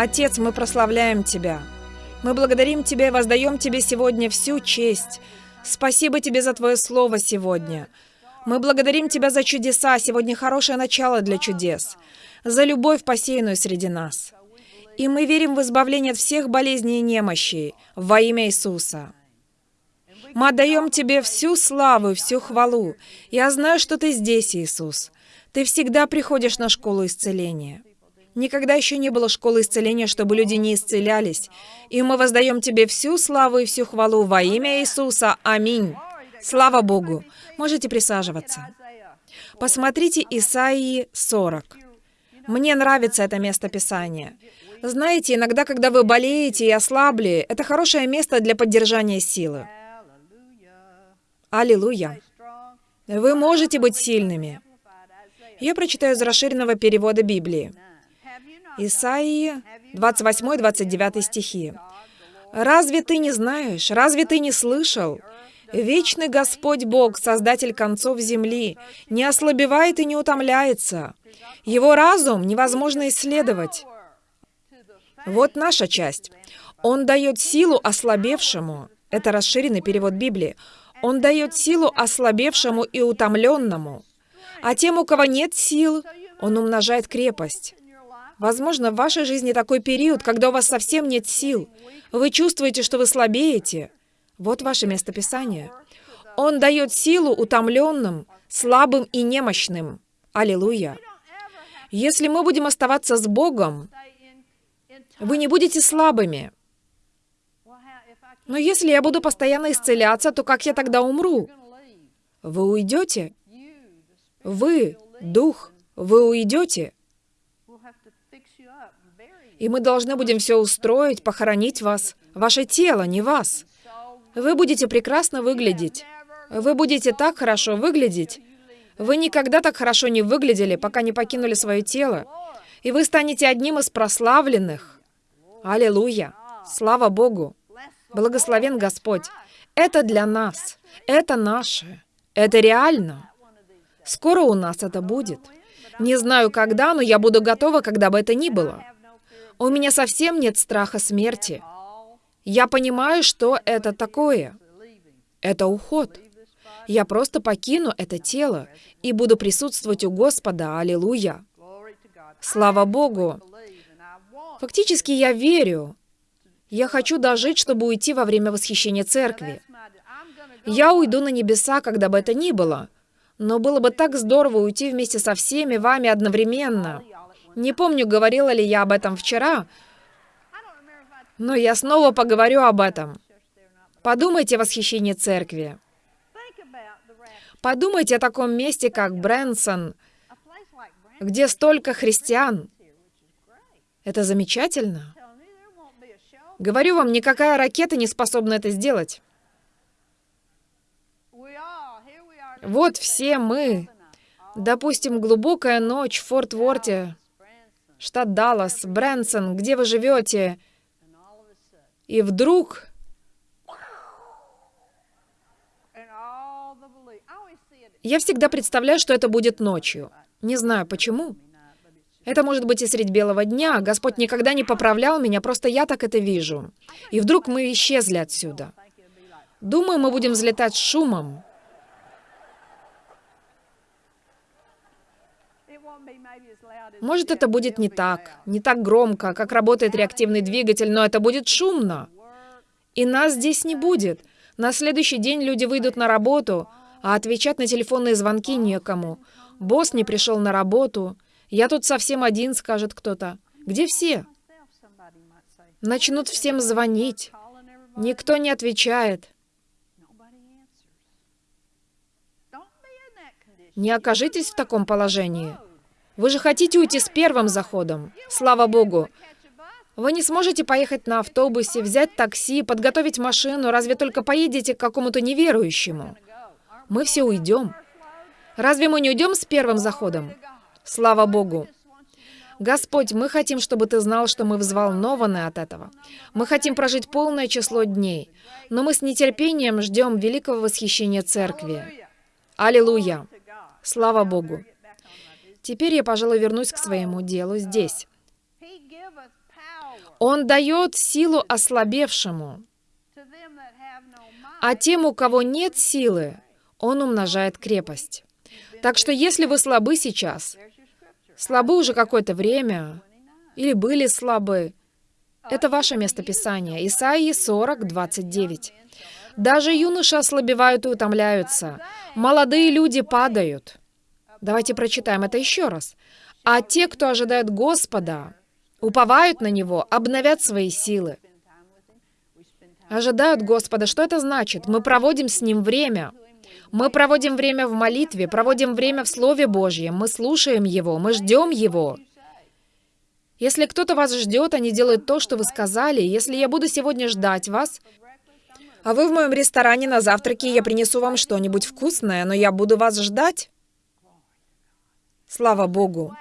Отец, мы прославляем Тебя. Мы благодарим Тебя и воздаем Тебе сегодня всю честь. Спасибо Тебе за Твое Слово сегодня. Мы благодарим Тебя за чудеса, сегодня хорошее начало для чудес, за любовь, посеянную среди нас. И мы верим в избавление от всех болезней и немощей во имя Иисуса. Мы отдаем Тебе всю славу и всю хвалу. Я знаю, что Ты здесь, Иисус. Ты всегда приходишь на школу исцеления. Никогда еще не было школы исцеления, чтобы люди не исцелялись. И мы воздаем Тебе всю славу и всю хвалу во имя Иисуса. Аминь. Слава Богу. Можете присаживаться. Посмотрите Исаии 40. Мне нравится это место Писания. Знаете, иногда, когда вы болеете и ослабли, это хорошее место для поддержания силы. Аллилуйя. Вы можете быть сильными. Я прочитаю из расширенного перевода Библии. Исаии 28-29 стихи. «Разве ты не знаешь? Разве ты не слышал? Вечный Господь Бог, Создатель концов земли, не ослабевает и не утомляется. Его разум невозможно исследовать. Вот наша часть. Он дает силу ослабевшему. Это расширенный перевод Библии. Он дает силу ослабевшему и утомленному. А тем, у кого нет сил, он умножает крепость. Возможно, в вашей жизни такой период, когда у вас совсем нет сил. Вы чувствуете, что вы слабеете. Вот ваше местописание. Он дает силу утомленным, слабым и немощным. Аллилуйя. Если мы будем оставаться с Богом, вы не будете слабыми. Но если я буду постоянно исцеляться, то как я тогда умру? Вы уйдете? Вы, Дух, вы уйдете? И мы должны будем все устроить, похоронить вас. Ваше тело, не вас. Вы будете прекрасно выглядеть. Вы будете так хорошо выглядеть. Вы никогда так хорошо не выглядели, пока не покинули свое тело. И вы станете одним из прославленных. Аллилуйя! Слава Богу! Благословен Господь! Это для нас. Это наше. Это реально. Скоро у нас это будет. Не знаю когда, но я буду готова, когда бы это ни было. У меня совсем нет страха смерти. Я понимаю, что это такое. Это уход. Я просто покину это тело и буду присутствовать у Господа. Аллилуйя. Слава Богу. Фактически я верю. Я хочу дожить, чтобы уйти во время восхищения церкви. Я уйду на небеса, когда бы это ни было. Но было бы так здорово уйти вместе со всеми вами одновременно. Не помню, говорила ли я об этом вчера, но я снова поговорю об этом. Подумайте о восхищении церкви. Подумайте о таком месте, как Брэнсон, где столько христиан. Это замечательно. Говорю вам, никакая ракета не способна это сделать. Вот все мы. Допустим, глубокая ночь в Форт-Ворте, штат Даллас, Брэнсон, где вы живете. И вдруг... Я всегда представляю, что это будет ночью. Не знаю почему. Это может быть и средь белого дня. Господь никогда не поправлял меня, просто я так это вижу. И вдруг мы исчезли отсюда. Думаю, мы будем взлетать с шумом. Может, это будет не так, не так громко, как работает реактивный двигатель, но это будет шумно. И нас здесь не будет. На следующий день люди выйдут на работу, а отвечать на телефонные звонки некому. Босс не пришел на работу. Я тут совсем один, скажет кто-то. Где все? Начнут всем звонить. Никто не отвечает. Не окажитесь в таком положении. Вы же хотите уйти с первым заходом. Слава Богу. Вы не сможете поехать на автобусе, взять такси, подготовить машину, разве только поедете к какому-то неверующему. Мы все уйдем. Разве мы не уйдем с первым заходом? Слава Богу. Господь, мы хотим, чтобы Ты знал, что мы взволнованы от этого. Мы хотим прожить полное число дней, но мы с нетерпением ждем великого восхищения Церкви. Аллилуйя! Слава Богу! Теперь я, пожалуй, вернусь к своему делу здесь. Он дает силу ослабевшему, а тем, у кого нет силы, он умножает крепость. Так что если вы слабы сейчас, слабы уже какое-то время, или были слабы, это ваше местописание. Исаии 40, 29. Даже юноши ослабевают и утомляются. Молодые люди падают. Давайте прочитаем это еще раз. А те, кто ожидает Господа, уповают на Него, обновят свои силы. Ожидают Господа. Что это значит? Мы проводим с Ним время. Мы проводим время в молитве, проводим время в Слове Божьем, мы слушаем Его, мы ждем Его. Если кто-то вас ждет, они делают то, что вы сказали. Если я буду сегодня ждать вас, а вы в моем ресторане на завтраке, я принесу вам что-нибудь вкусное, но я буду вас ждать. Слава Богу.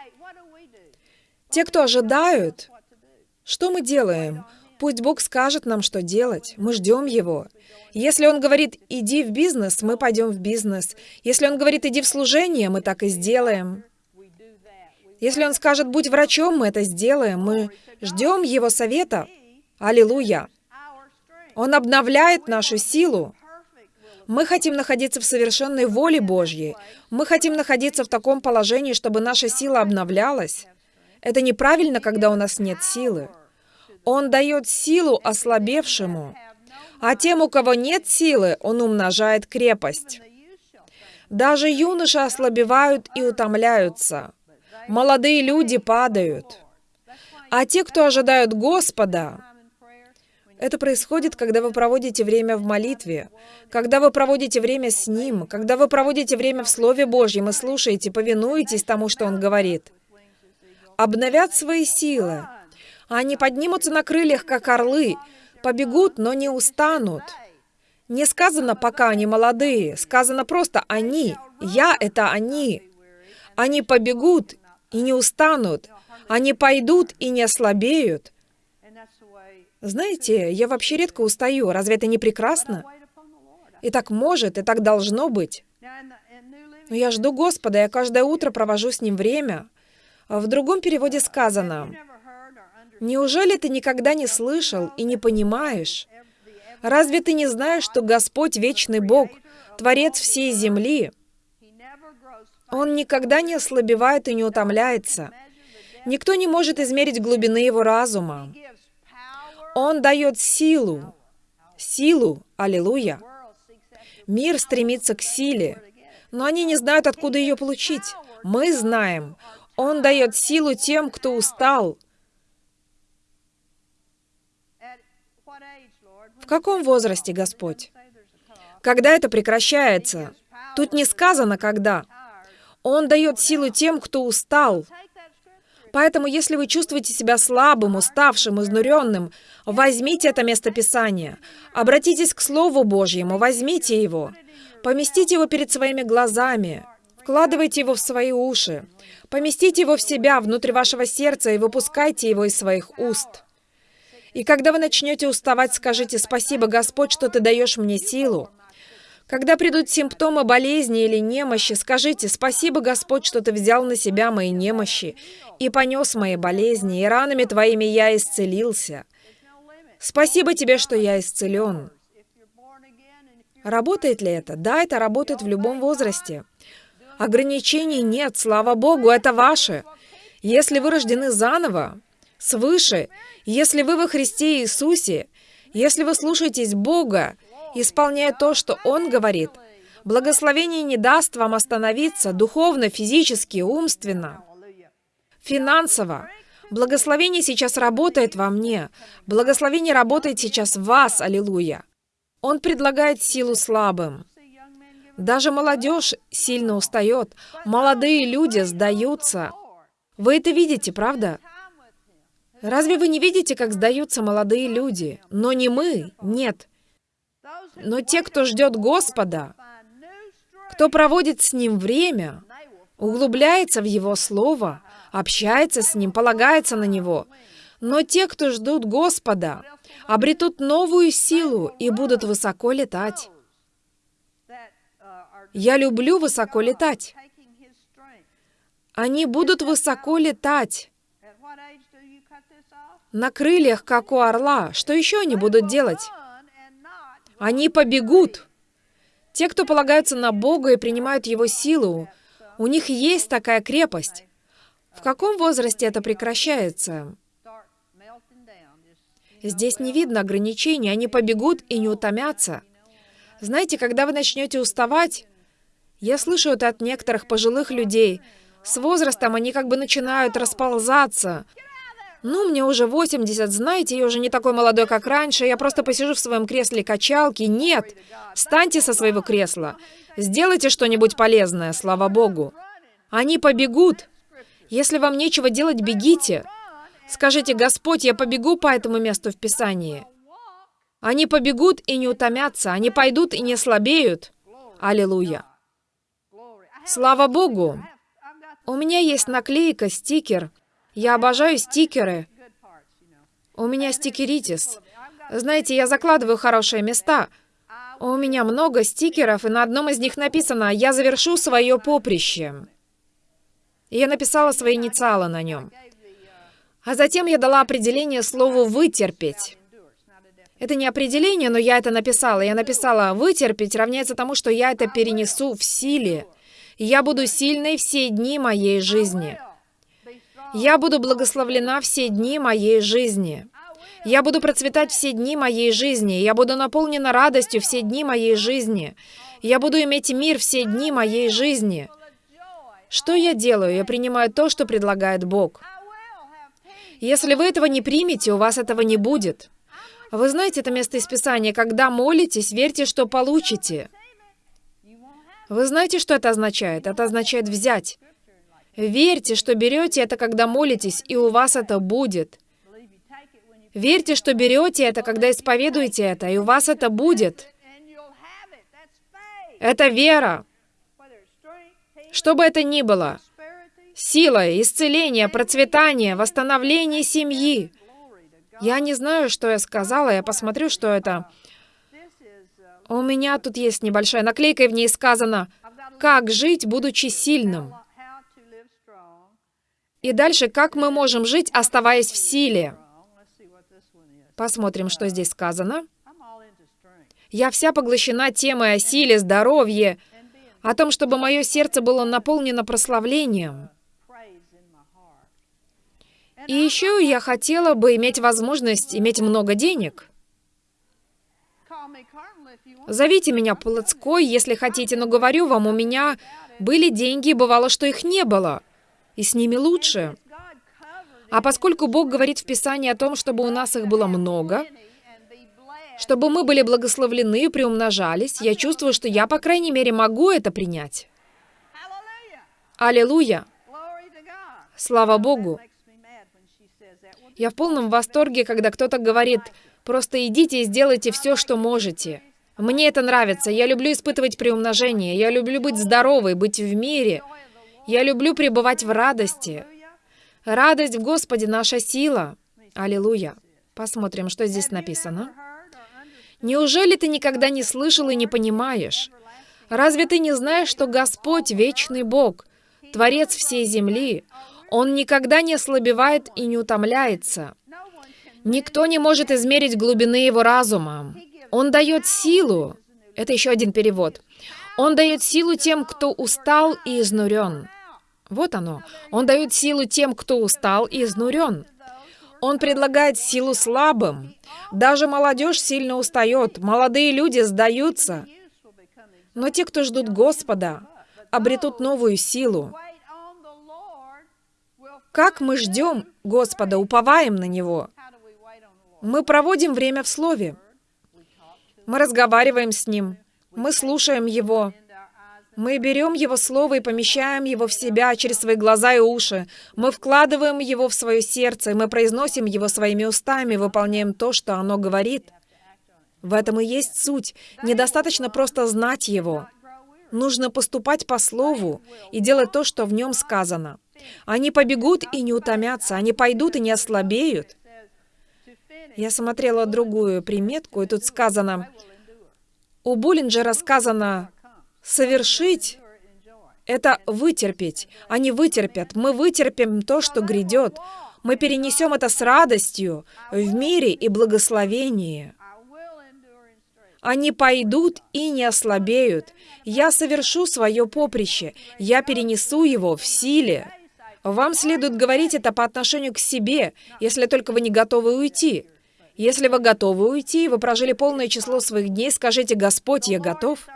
Те, кто ожидают, что мы делаем? Пусть Бог скажет нам, что делать. Мы ждем Его. Если Он говорит, иди в бизнес, мы пойдем в бизнес. Если Он говорит, иди в служение, мы так и сделаем. Если Он скажет, будь врачом, мы это сделаем. Мы ждем Его совета. Аллилуйя. Он обновляет нашу силу. Мы хотим находиться в совершенной воле Божьей. Мы хотим находиться в таком положении, чтобы наша сила обновлялась. Это неправильно, когда у нас нет силы. Он дает силу ослабевшему, а тем, у кого нет силы, он умножает крепость. Даже юноши ослабевают и утомляются. Молодые люди падают. А те, кто ожидают Господа, это происходит, когда вы проводите время в молитве, когда вы проводите время с Ним, когда вы проводите время в Слове Божьем и слушаете, повинуетесь тому, что Он говорит. Обновят свои силы. Они поднимутся на крыльях, как орлы, побегут, но не устанут. Не сказано, пока они молодые, сказано просто «они». «Я» — это «они». Они побегут и не устанут. Они пойдут и не ослабеют. Знаете, я вообще редко устаю. Разве это не прекрасно? И так может, и так должно быть. Но я жду Господа, я каждое утро провожу с Ним время. В другом переводе сказано, «Неужели ты никогда не слышал и не понимаешь? Разве ты не знаешь, что Господь — вечный Бог, Творец всей земли? Он никогда не ослабевает и не утомляется. Никто не может измерить глубины Его разума. Он дает силу. Силу. Аллилуйя. Мир стремится к силе, но они не знают, откуда ее получить. Мы знаем. Он дает силу тем, кто устал. В каком возрасте, Господь? Когда это прекращается? Тут не сказано, когда. Он дает силу тем, кто устал. Поэтому, если вы чувствуете себя слабым, уставшим, изнуренным, возьмите это место Писания. Обратитесь к Слову Божьему, возьмите его. Поместите его перед своими глазами. Вкладывайте его в свои уши. Поместите его в себя, внутрь вашего сердца, и выпускайте его из своих уст. И когда вы начнете уставать, скажите «Спасибо, Господь, что Ты даешь мне силу». Когда придут симптомы болезни или немощи, скажите «Спасибо, Господь, что Ты взял на себя мои немощи и понес мои болезни, и ранами Твоими я исцелился. Спасибо Тебе, что я исцелен». Работает ли это? Да, это работает в любом возрасте. Ограничений нет, слава Богу, это ваше. Если вы рождены заново, свыше, если вы во Христе Иисусе, если вы слушаетесь Бога, исполняя то, что Он говорит, благословение не даст вам остановиться духовно, физически, умственно, финансово. Благословение сейчас работает во мне. Благословение работает сейчас в вас, аллилуйя. Он предлагает силу слабым. Даже молодежь сильно устает. Молодые люди сдаются. Вы это видите, правда? Разве вы не видите, как сдаются молодые люди? Но не мы, нет. Но те, кто ждет Господа, кто проводит с Ним время, углубляется в Его Слово, общается с Ним, полагается на Него. Но те, кто ждут Господа, обретут новую силу и будут высоко летать. Я люблю высоко летать. Они будут высоко летать. На крыльях, как у орла. Что еще они будут делать? Они побегут. Те, кто полагаются на Бога и принимают Его силу, у них есть такая крепость. В каком возрасте это прекращается? Здесь не видно ограничений, они побегут и не утомятся. Знаете, когда вы начнете уставать, я слышу это от некоторых пожилых людей, с возрастом они как бы начинают расползаться. Ну, мне уже 80, знаете, я уже не такой молодой, как раньше, я просто посижу в своем кресле качалки. Нет, встаньте со своего кресла, сделайте что-нибудь полезное, слава Богу. Они побегут. Если вам нечего делать, бегите. Скажите, Господь, я побегу по этому месту в Писании. Они побегут и не утомятся, они пойдут и не слабеют. Аллилуйя. Слава Богу. У меня есть наклейка, стикер. Я обожаю стикеры. У меня стикеритис. Знаете, я закладываю хорошие места. У меня много стикеров, и на одном из них написано «Я завершу свое поприще». Я написала свои инициалы на нем. А затем я дала определение слову «вытерпеть». Это не определение, но я это написала. Я написала «вытерпеть» равняется тому, что я это перенесу в силе. Я буду сильной все дни моей жизни. Я буду благословлена все дни моей жизни. Я буду процветать все дни моей жизни. Я буду наполнена радостью все дни моей жизни. Я буду иметь мир все дни моей жизни. Что я делаю? Я принимаю то, что предлагает Бог. Если вы этого не примете, у вас этого не будет. Вы знаете это место из Писания, когда молитесь, верьте, что получите. Вы знаете, что это означает? Это означает взять. Верьте, что берете это, когда молитесь, и у вас это будет. Верьте, что берете это, когда исповедуете это, и у вас это будет. Это вера. Что бы это ни было. Сила, исцеление, процветание, восстановление семьи. Я не знаю, что я сказала, я посмотрю, что это. У меня тут есть небольшая наклейка, и в ней сказано «Как жить, будучи сильным». И дальше, как мы можем жить, оставаясь в силе. Посмотрим, что здесь сказано. Я вся поглощена темой о силе, здоровье, о том, чтобы мое сердце было наполнено прославлением. И еще я хотела бы иметь возможность иметь много денег. Зовите меня плотской, если хотите, но говорю вам, у меня были деньги, бывало, что их не было. И с ними лучше. А поскольку Бог говорит в Писании о том, чтобы у нас их было много, чтобы мы были благословлены и приумножались, я чувствую, что я, по крайней мере, могу это принять. Аллилуйя! Слава Богу! Я в полном восторге, когда кто-то говорит, просто идите и сделайте все, что можете. Мне это нравится. Я люблю испытывать приумножение. Я люблю быть здоровой, быть в мире. Я люблю пребывать в радости. Радость в Господе — наша сила. Аллилуйя. Посмотрим, что здесь написано. Неужели ты никогда не слышал и не понимаешь? Разве ты не знаешь, что Господь — вечный Бог, Творец всей земли? Он никогда не ослабевает и не утомляется. Никто не может измерить глубины его разума. Он дает силу. Это еще один перевод. Он дает силу тем, кто устал и изнурен. Вот оно. Он дает силу тем, кто устал и изнурен. Он предлагает силу слабым. Даже молодежь сильно устает, молодые люди сдаются. Но те, кто ждут Господа, обретут новую силу. Как мы ждем Господа, уповаем на Него? Мы проводим время в Слове. Мы разговариваем с Ним. Мы слушаем Его. Мы берем Его Слово и помещаем его в себя через свои глаза и уши. Мы вкладываем его в свое сердце, мы произносим его своими устами, выполняем то, что оно говорит. В этом и есть суть. Недостаточно просто знать его. Нужно поступать по Слову и делать то, что в нем сказано. Они побегут и не утомятся, они пойдут и не ослабеют. Я смотрела другую приметку, и тут сказано, у Буллинджера сказано, Совершить — это вытерпеть. Они вытерпят. Мы вытерпим то, что грядет. Мы перенесем это с радостью в мире и благословении. Они пойдут и не ослабеют. Я совершу свое поприще. Я перенесу его в силе. Вам следует говорить это по отношению к себе, если только вы не готовы уйти. Если вы готовы уйти, вы прожили полное число своих дней, скажите, «Господь, я готов».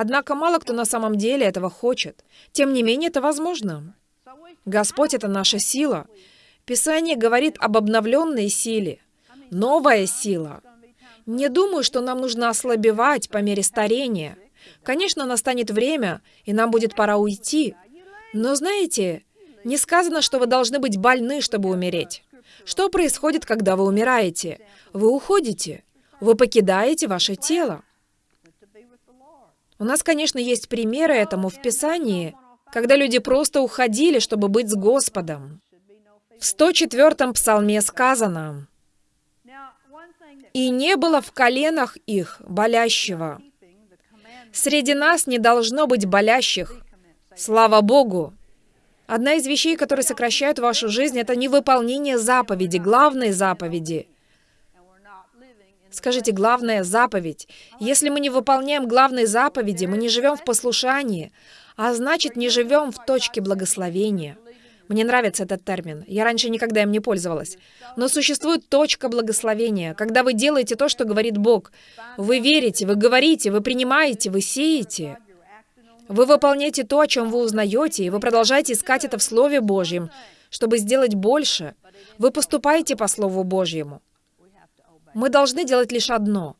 Однако мало кто на самом деле этого хочет. Тем не менее, это возможно. Господь — это наша сила. Писание говорит об обновленной силе. Новая сила. Не думаю, что нам нужно ослабевать по мере старения. Конечно, настанет время, и нам будет пора уйти. Но знаете, не сказано, что вы должны быть больны, чтобы умереть. Что происходит, когда вы умираете? Вы уходите. Вы покидаете ваше тело. У нас, конечно, есть примеры этому в Писании, когда люди просто уходили, чтобы быть с Господом. В 104-м псалме сказано, «И не было в коленах их болящего». Среди нас не должно быть болящих. Слава Богу! Одна из вещей, которые сокращают вашу жизнь, это невыполнение заповеди, главной заповеди. Скажите, главная заповедь. Если мы не выполняем главной заповеди, мы не живем в послушании, а значит, не живем в точке благословения. Мне нравится этот термин. Я раньше никогда им не пользовалась. Но существует точка благословения, когда вы делаете то, что говорит Бог. Вы верите, вы говорите, вы принимаете, вы сеете. Вы выполняете то, о чем вы узнаете, и вы продолжаете искать это в Слове Божьем, чтобы сделать больше. Вы поступаете по Слову Божьему. Мы должны делать лишь одно,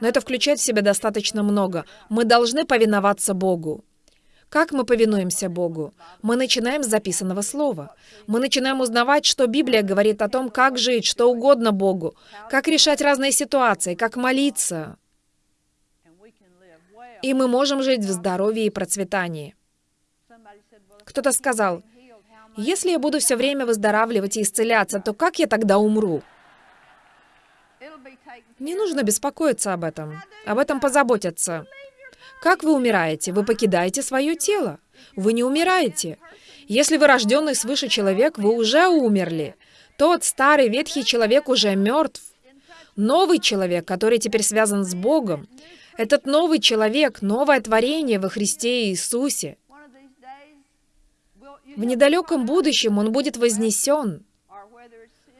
но это включает в себя достаточно много. Мы должны повиноваться Богу. Как мы повинуемся Богу? Мы начинаем с записанного слова. Мы начинаем узнавать, что Библия говорит о том, как жить, что угодно Богу, как решать разные ситуации, как молиться. И мы можем жить в здоровье и процветании. Кто-то сказал, если я буду все время выздоравливать и исцеляться, то как я тогда умру? Не нужно беспокоиться об этом. Об этом позаботятся. Как вы умираете? Вы покидаете свое тело. Вы не умираете. Если вы рожденный свыше человек, вы уже умерли. Тот старый ветхий человек уже мертв. Новый человек, который теперь связан с Богом, этот новый человек, новое творение во Христе Иисусе. В недалеком будущем он будет вознесен.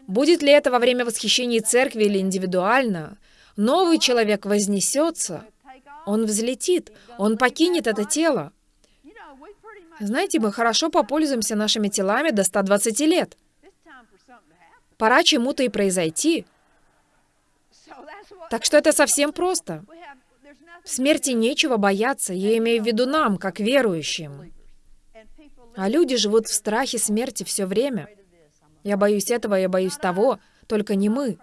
Будет ли это во время восхищения церкви или индивидуально? Новый человек вознесется. Он взлетит, он покинет это тело. Знаете, мы хорошо попользуемся нашими телами до 120 лет. Пора чему-то и произойти. Так что это совсем просто. В смерти нечего бояться, я имею в виду нам, как верующим. А люди живут в страхе смерти все время. Я боюсь этого, я боюсь того, только не мы.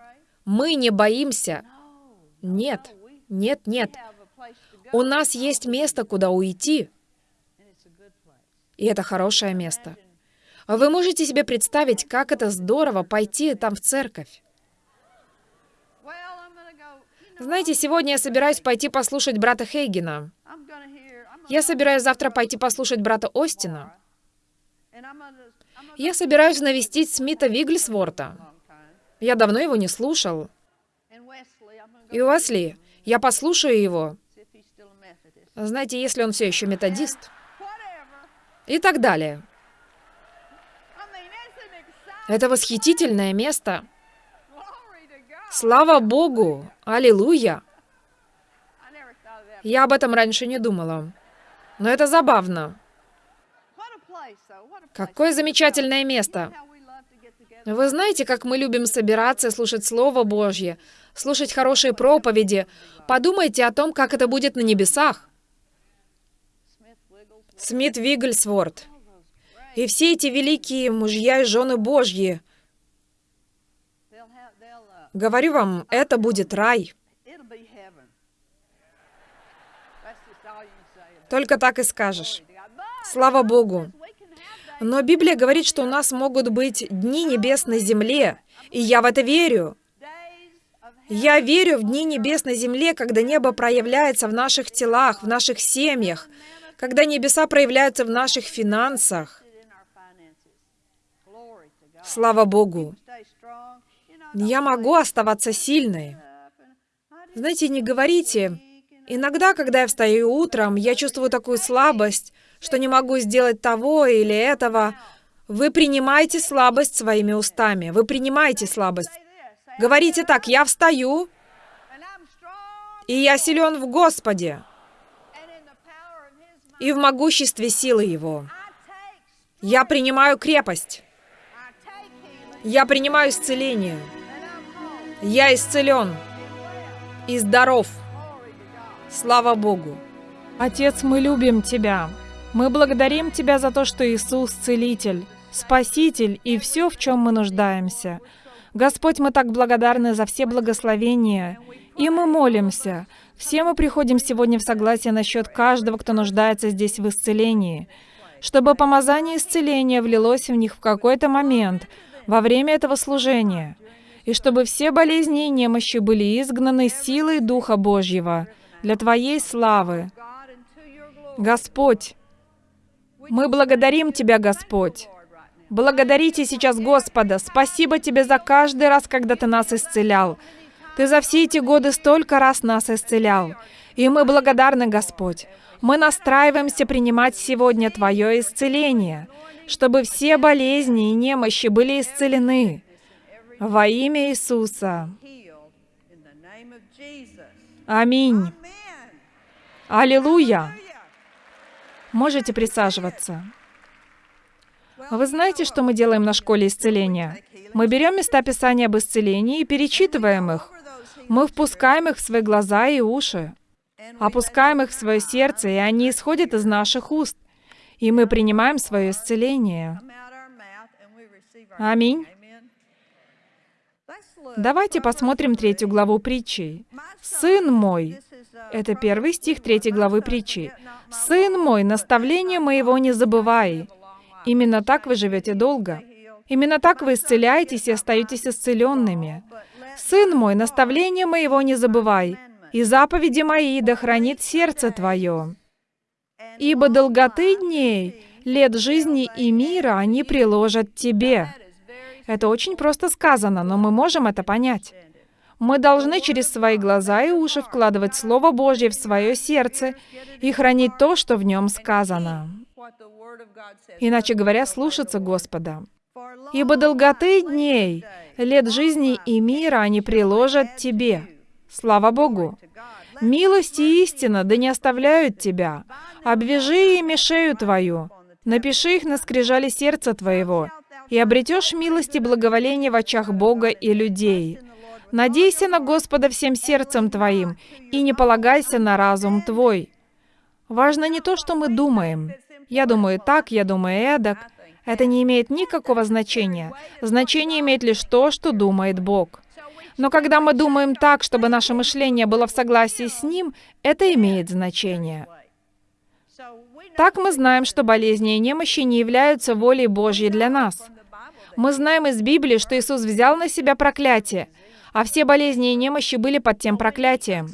Мы не боимся. Нет, нет, нет. У нас есть место, куда уйти, и это хорошее место. Вы можете себе представить, как это здорово пойти там в церковь. Знаете, сегодня я собираюсь пойти послушать брата Хейгена. Я собираюсь завтра пойти послушать брата Остина. Я собираюсь навестить Смита Вигглсворта. Я давно его не слушал. И Уэсли, я послушаю его. Знаете, если он все еще методист. И так далее. Это восхитительное место. Слава Богу! Аллилуйя! Я об этом раньше не думала. Но это забавно. Какое замечательное место. Вы знаете, как мы любим собираться, слушать Слово Божье, слушать хорошие проповеди. Подумайте о том, как это будет на небесах. Смит Вигглсворт. И все эти великие мужья и жены Божьи. Говорю вам, это будет рай. Только так и скажешь. Слава Богу. Но Библия говорит, что у нас могут быть дни небес на земле. И я в это верю. Я верю в дни небес на земле, когда небо проявляется в наших телах, в наших семьях, когда небеса проявляются в наших финансах. Слава Богу. Я могу оставаться сильной. Знаете, не говорите. Иногда, когда я встаю утром, я чувствую такую слабость, что не могу сделать того или этого. Вы принимаете слабость своими устами. Вы принимаете слабость. Говорите так, я встаю, и я силен в Господе и в могуществе силы Его. Я принимаю крепость. Я принимаю исцеление. Я исцелен и здоров. Слава Богу. Отец, мы любим Тебя. Мы благодарим Тебя за то, что Иисус – Целитель, Спаситель и все, в чем мы нуждаемся. Господь, мы так благодарны за все благословения, и мы молимся. Все мы приходим сегодня в согласие насчет каждого, кто нуждается здесь в исцелении, чтобы помазание исцеления влилось в них в какой-то момент во время этого служения, и чтобы все болезни и немощи были изгнаны силой Духа Божьего для Твоей славы. Господь, мы благодарим Тебя, Господь. Благодарите сейчас Господа. Спасибо Тебе за каждый раз, когда Ты нас исцелял. Ты за все эти годы столько раз нас исцелял. И мы благодарны, Господь. Мы настраиваемся принимать сегодня Твое исцеление, чтобы все болезни и немощи были исцелены. Во имя Иисуса. Аминь. Аллилуйя. Можете присаживаться. Вы знаете, что мы делаем на школе исцеления? Мы берем места Писания об исцелении и перечитываем их. Мы впускаем их в свои глаза и уши, опускаем их в свое сердце, и они исходят из наших уст. И мы принимаем свое исцеление. Аминь. Давайте посмотрим третью главу притчи. «Сын мой» Это первый стих третьей главы притчи. «Сын мой, наставление моего не забывай». Именно так вы живете долго. Именно так вы исцеляетесь и остаетесь исцеленными. «Сын мой, наставление моего не забывай, и заповеди мои да хранит сердце твое. Ибо долготы дней, лет жизни и мира они приложат тебе». Это очень просто сказано, но мы можем это понять. Мы должны через свои глаза и уши вкладывать Слово Божье в свое сердце и хранить то, что в нем сказано. Иначе говоря, слушаться Господа. «Ибо долготы дней, лет жизни и мира они приложат тебе». Слава Богу! Милость и истина да не оставляют тебя. Обвяжи ими шею твою. Напиши их на скрижали сердца твоего, и обретешь милость и благоволение в очах Бога и людей. Надейся на Господа всем сердцем твоим, и не полагайся на разум твой. Важно не то, что мы думаем. Я думаю так, я думаю эдак. Это не имеет никакого значения. Значение имеет лишь то, что думает Бог. Но когда мы думаем так, чтобы наше мышление было в согласии с Ним, это имеет значение. Так мы знаем, что болезни и немощи не являются волей Божьей для нас. Мы знаем из Библии, что Иисус взял на себя проклятие, а все болезни и немощи были под тем проклятием.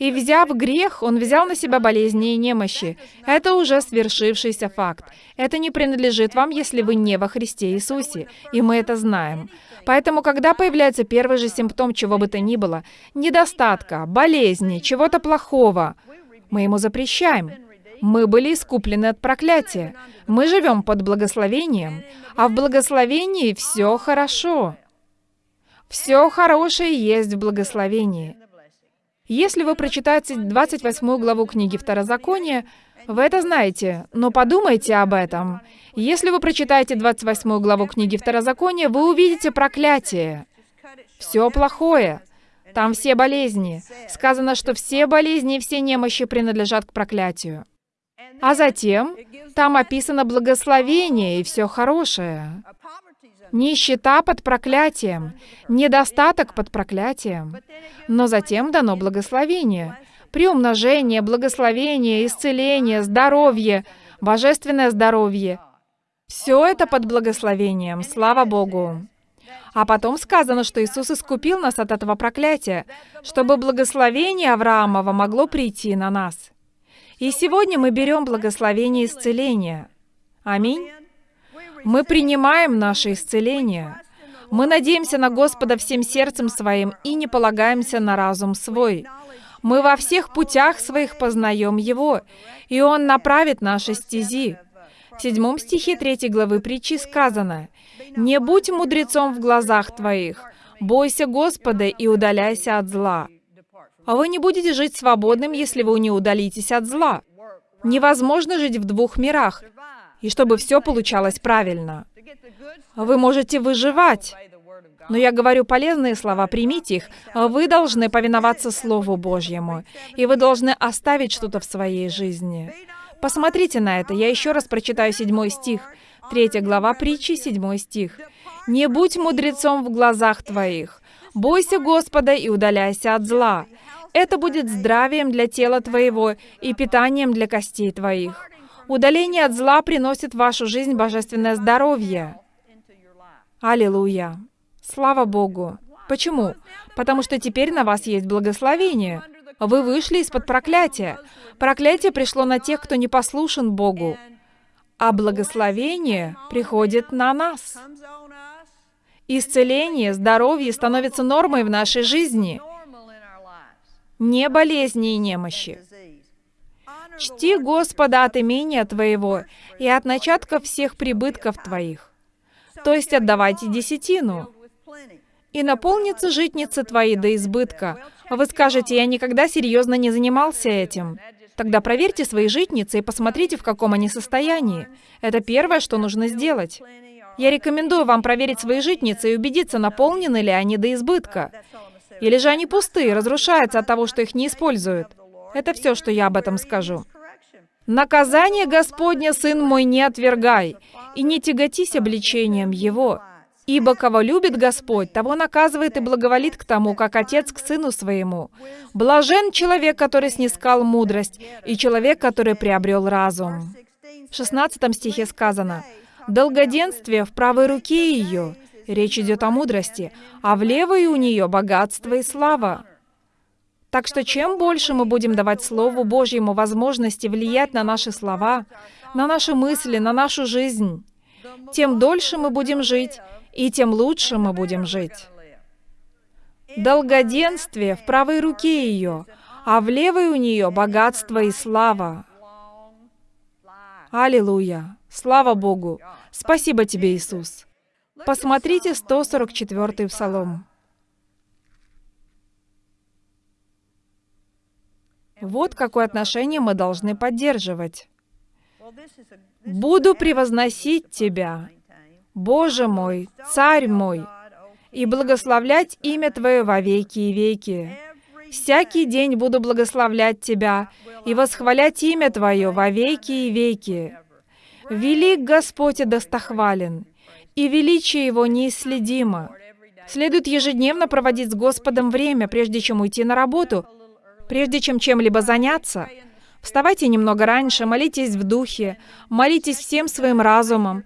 И взяв грех, Он взял на себя болезни и немощи. Это уже свершившийся факт. Это не принадлежит вам, если вы не во Христе Иисусе, и мы это знаем. Поэтому, когда появляется первый же симптом чего бы то ни было, недостатка, болезни, чего-то плохого, мы ему запрещаем. Мы были искуплены от проклятия. Мы живем под благословением, а в благословении все хорошо. Все хорошее есть в благословении. Если вы прочитаете 28 главу книги Второзакония, вы это знаете, но подумайте об этом. Если вы прочитаете 28 главу книги Второзакония, вы увидите проклятие. Все плохое. Там все болезни. Сказано, что все болезни и все немощи принадлежат к проклятию. А затем там описано благословение и все хорошее. Нищета под проклятием, недостаток под проклятием. Но затем дано благословение. Приумножение, благословение, исцеление, здоровье, божественное здоровье. Все это под благословением, слава Богу. А потом сказано, что Иисус искупил нас от этого проклятия, чтобы благословение Авраамова могло прийти на нас. И сегодня мы берем благословение исцеления. Аминь. Мы принимаем наше исцеление. Мы надеемся на Господа всем сердцем своим и не полагаемся на разум свой. Мы во всех путях своих познаем Его, и Он направит наши стези. В седьмом стихе третьей главы притчи сказано, «Не будь мудрецом в глазах твоих, бойся Господа и удаляйся от зла». А вы не будете жить свободным, если вы не удалитесь от зла. Невозможно жить в двух мирах, и чтобы все получалось правильно. Вы можете выживать, но я говорю полезные слова, примите их. Вы должны повиноваться Слову Божьему, и вы должны оставить что-то в своей жизни. Посмотрите на это. Я еще раз прочитаю седьмой стих. Третья глава притчи, седьмой стих. «Не будь мудрецом в глазах твоих. Бойся Господа и удаляйся от зла. Это будет здравием для тела твоего и питанием для костей твоих. Удаление от зла приносит в вашу жизнь божественное здоровье. Аллилуйя. Слава Богу. Почему? Потому что теперь на вас есть благословение. Вы вышли из-под проклятия. Проклятие пришло на тех, кто не послушен Богу. А благословение приходит на нас. Исцеление, здоровье становится нормой в нашей жизни. Не болезни и немощи. Чти Господа от имения Твоего и от начатков всех прибытков Твоих. То есть отдавайте десятину. И наполнится житницы твои до избытка. Вы скажете, я никогда серьезно не занимался этим. Тогда проверьте свои житницы и посмотрите, в каком они состоянии. Это первое, что нужно сделать. Я рекомендую вам проверить свои житницы и убедиться, наполнены ли они до избытка. Или же они пустые, разрушаются от того, что их не используют. Это все, что я об этом скажу. «Наказание Господня, сын мой, не отвергай, и не тяготись обличением его, Ибо кого любит Господь, того наказывает и благоволит к тому, как отец к сыну своему. Блажен человек, который снискал мудрость, и человек, который приобрел разум. В 16 стихе сказано, «Долгоденствие в правой руке ее». Речь идет о мудрости, а в левой у нее богатство и слава. Так что чем больше мы будем давать Слову Божьему возможности влиять на наши слова, на наши мысли, на нашу жизнь, тем дольше мы будем жить, и тем лучше мы будем жить. Долгоденствие в правой руке ее, а в левой у нее богатство и слава. Аллилуйя! Слава Богу! Спасибо тебе, Иисус! Посмотрите 144-й Псалом. Вот какое отношение мы должны поддерживать. «Буду превозносить Тебя, Боже мой, Царь мой, и благословлять имя Твое во веки и веки. Всякий день буду благословлять Тебя и восхвалять имя Твое во веки и веки. Велик Господь и достохвален, и величие Его неисследимо. Следует ежедневно проводить с Господом время, прежде чем уйти на работу, прежде чем чем-либо заняться. Вставайте немного раньше, молитесь в духе, молитесь всем своим разумом,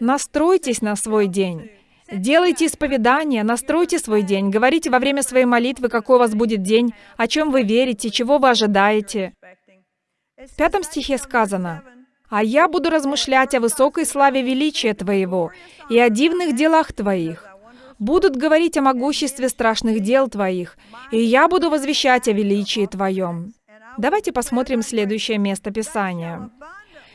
Настройтесь на свой день. Делайте исповедание, настройте свой день, говорите во время своей молитвы, какой у вас будет день, о чем вы верите, чего вы ожидаете. В пятом стихе сказано, «А я буду размышлять о высокой славе величия Твоего и о дивных делах Твоих. Будут говорить о могуществе страшных дел Твоих, и я буду возвещать о величии Твоем». Давайте посмотрим следующее место Писания.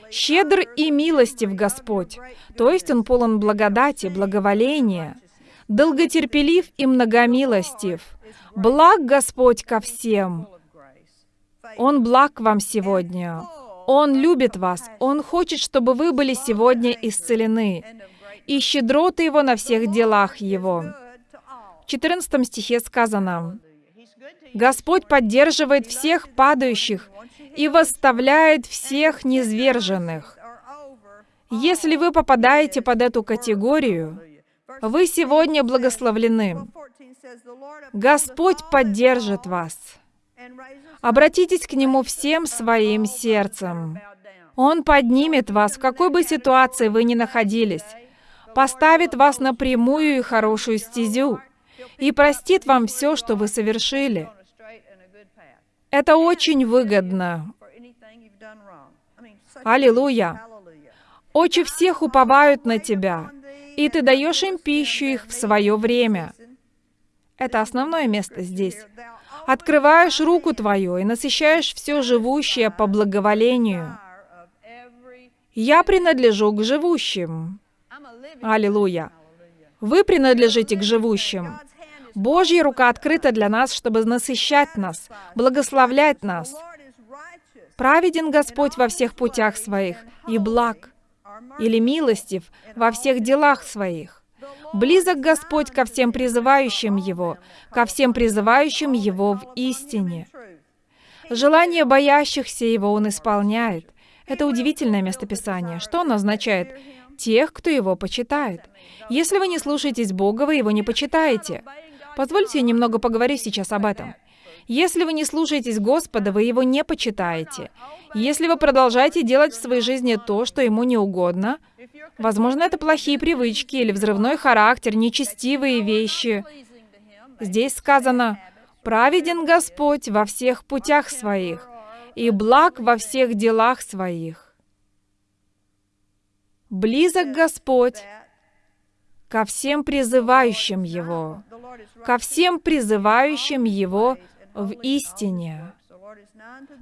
Щедр и милостив Господь, то есть Он полон благодати, благоволения, долготерпелив и многомилостив. Благ Господь ко всем. Он благ вам сегодня. Он любит вас. Он хочет, чтобы вы были сегодня исцелены. И щедроты Его на всех делах Его. В 14 стихе сказано, «Господь поддерживает всех падающих и восставляет всех низверженных. Если вы попадаете под эту категорию, вы сегодня благословлены. Господь поддержит вас. Обратитесь к Нему всем своим сердцем. Он поднимет вас, в какой бы ситуации вы ни находились. Поставит вас на прямую и хорошую стезю и простит вам все, что вы совершили. Это очень выгодно. Аллилуйя. Очи всех уповают на Тебя, и Ты даешь им пищу их в свое время. Это основное место здесь. Открываешь руку Твою и насыщаешь все живущее по благоволению. Я принадлежу к живущим. Аллилуйя. Вы принадлежите к живущим. Божья рука открыта для нас, чтобы насыщать нас, благословлять нас. Праведен Господь во всех путях своих и благ, или милостив во всех делах своих. Близок Господь ко всем призывающим Его, ко всем призывающим Его в истине. Желание боящихся Его Он исполняет. Это удивительное местописание. Что оно означает? Тех, кто Его почитает. Если вы не слушаетесь Бога, вы Его не почитаете. Позвольте я немного поговорю сейчас об этом. Если вы не слушаетесь Господа, вы Его не почитаете. Если вы продолжаете делать в своей жизни то, что Ему не угодно, возможно, это плохие привычки или взрывной характер, нечестивые вещи. Здесь сказано, «Праведен Господь во всех путях своих, и благ во всех делах своих». Близок Господь ко всем призывающим Его ко всем призывающим Его в истине.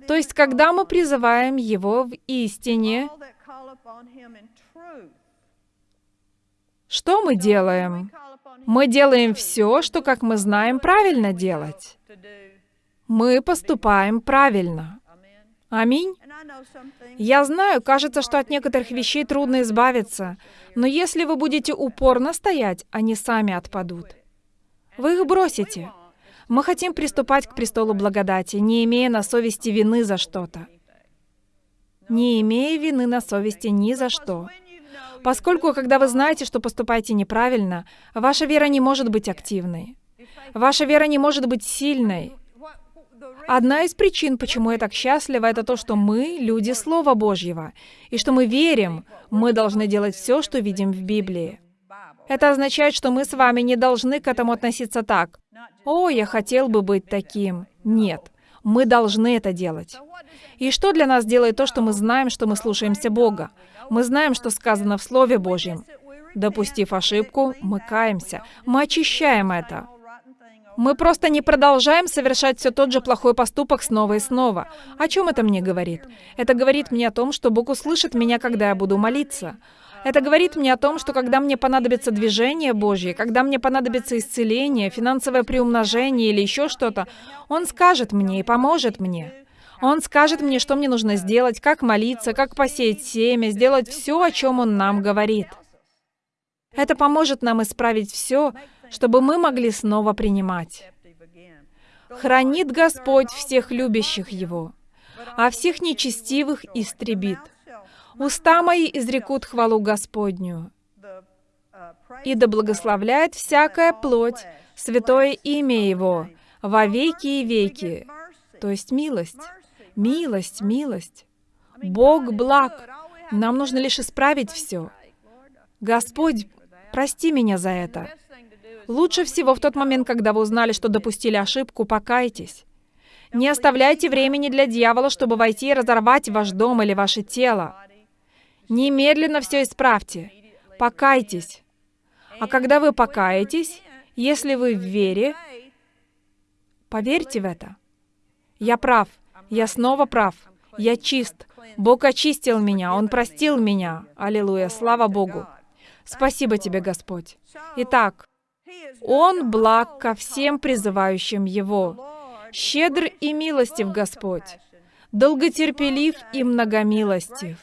То есть, когда мы призываем Его в истине, что мы делаем? Мы делаем все, что, как мы знаем, правильно делать. Мы поступаем правильно. Аминь. Я знаю, кажется, что от некоторых вещей трудно избавиться, но если вы будете упорно стоять, они сами отпадут. Вы их бросите. Мы хотим приступать к престолу благодати, не имея на совести вины за что-то. Не имея вины на совести ни за что. Поскольку, когда вы знаете, что поступаете неправильно, ваша вера не может быть активной. Ваша вера не может быть сильной. Одна из причин, почему я так счастлива, это то, что мы — люди Слова Божьего, и что мы верим, мы должны делать все, что видим в Библии. Это означает, что мы с вами не должны к этому относиться так. «О, я хотел бы быть таким». Нет, мы должны это делать. И что для нас делает то, что мы знаем, что мы слушаемся Бога? Мы знаем, что сказано в Слове Божьем. Допустив ошибку, мы каемся, мы очищаем это. Мы просто не продолжаем совершать все тот же плохой поступок снова и снова. О чем это мне говорит? Это говорит мне о том, что Бог услышит меня, когда я буду молиться. Это говорит мне о том, что когда мне понадобится движение Божье, когда мне понадобится исцеление, финансовое приумножение или еще что-то, Он скажет мне и поможет мне. Он скажет мне, что мне нужно сделать, как молиться, как посеять семя, сделать все, о чем Он нам говорит. Это поможет нам исправить все, чтобы мы могли снова принимать. Хранит Господь всех любящих Его, а всех нечестивых истребит. Уста мои изрекут хвалу Господню, и да благословляет всякая плоть святое имя Его во веки и веки. То есть милость, милость, милость. Бог благ. Нам нужно лишь исправить все. Господь, прости меня за это. Лучше всего в тот момент, когда вы узнали, что допустили ошибку, покайтесь. Не оставляйте времени для дьявола, чтобы войти и разорвать ваш дом или ваше тело. Немедленно все исправьте. Покайтесь. А когда вы покаетесь, если вы в вере, поверьте в это. Я прав. Я снова прав. Я чист. Бог очистил меня. Он простил меня. Аллилуйя. Слава Богу. Спасибо тебе, Господь. Итак, Он благ ко всем призывающим Его. Щедр и милостив Господь. Долготерпелив и многомилостив.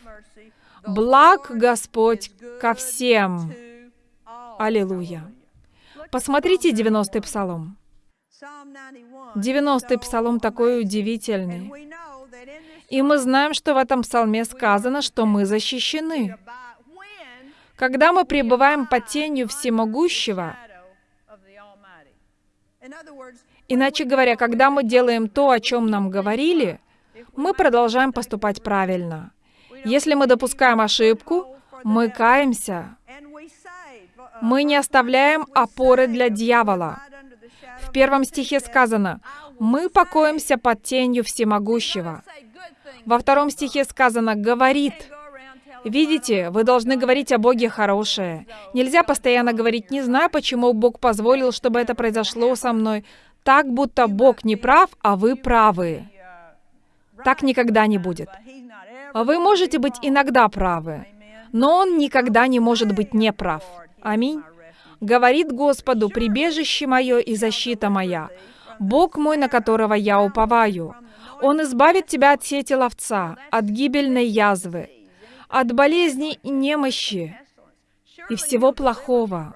Благ Господь ко всем. Аллилуйя. Посмотрите 90-й псалом. 90-й псалом такой удивительный. И мы знаем, что в этом псалме сказано, что мы защищены. Когда мы пребываем под тенью всемогущего, иначе говоря, когда мы делаем то, о чем нам говорили, мы продолжаем поступать правильно. Если мы допускаем ошибку, мы каемся. Мы не оставляем опоры для дьявола. В первом стихе сказано, «Мы покоимся под тенью всемогущего». Во втором стихе сказано «говорит». Видите, вы должны говорить о Боге хорошее. Нельзя постоянно говорить «не знаю, почему Бог позволил, чтобы это произошло со мной». Так, будто Бог не прав, а вы правы. Так никогда не будет. Вы можете быть иногда правы, но Он никогда не может быть неправ. Аминь. Говорит Господу, прибежище мое и защита моя, Бог мой, на которого я уповаю. Он избавит тебя от сети ловца, от гибельной язвы, от болезни и немощи и всего плохого.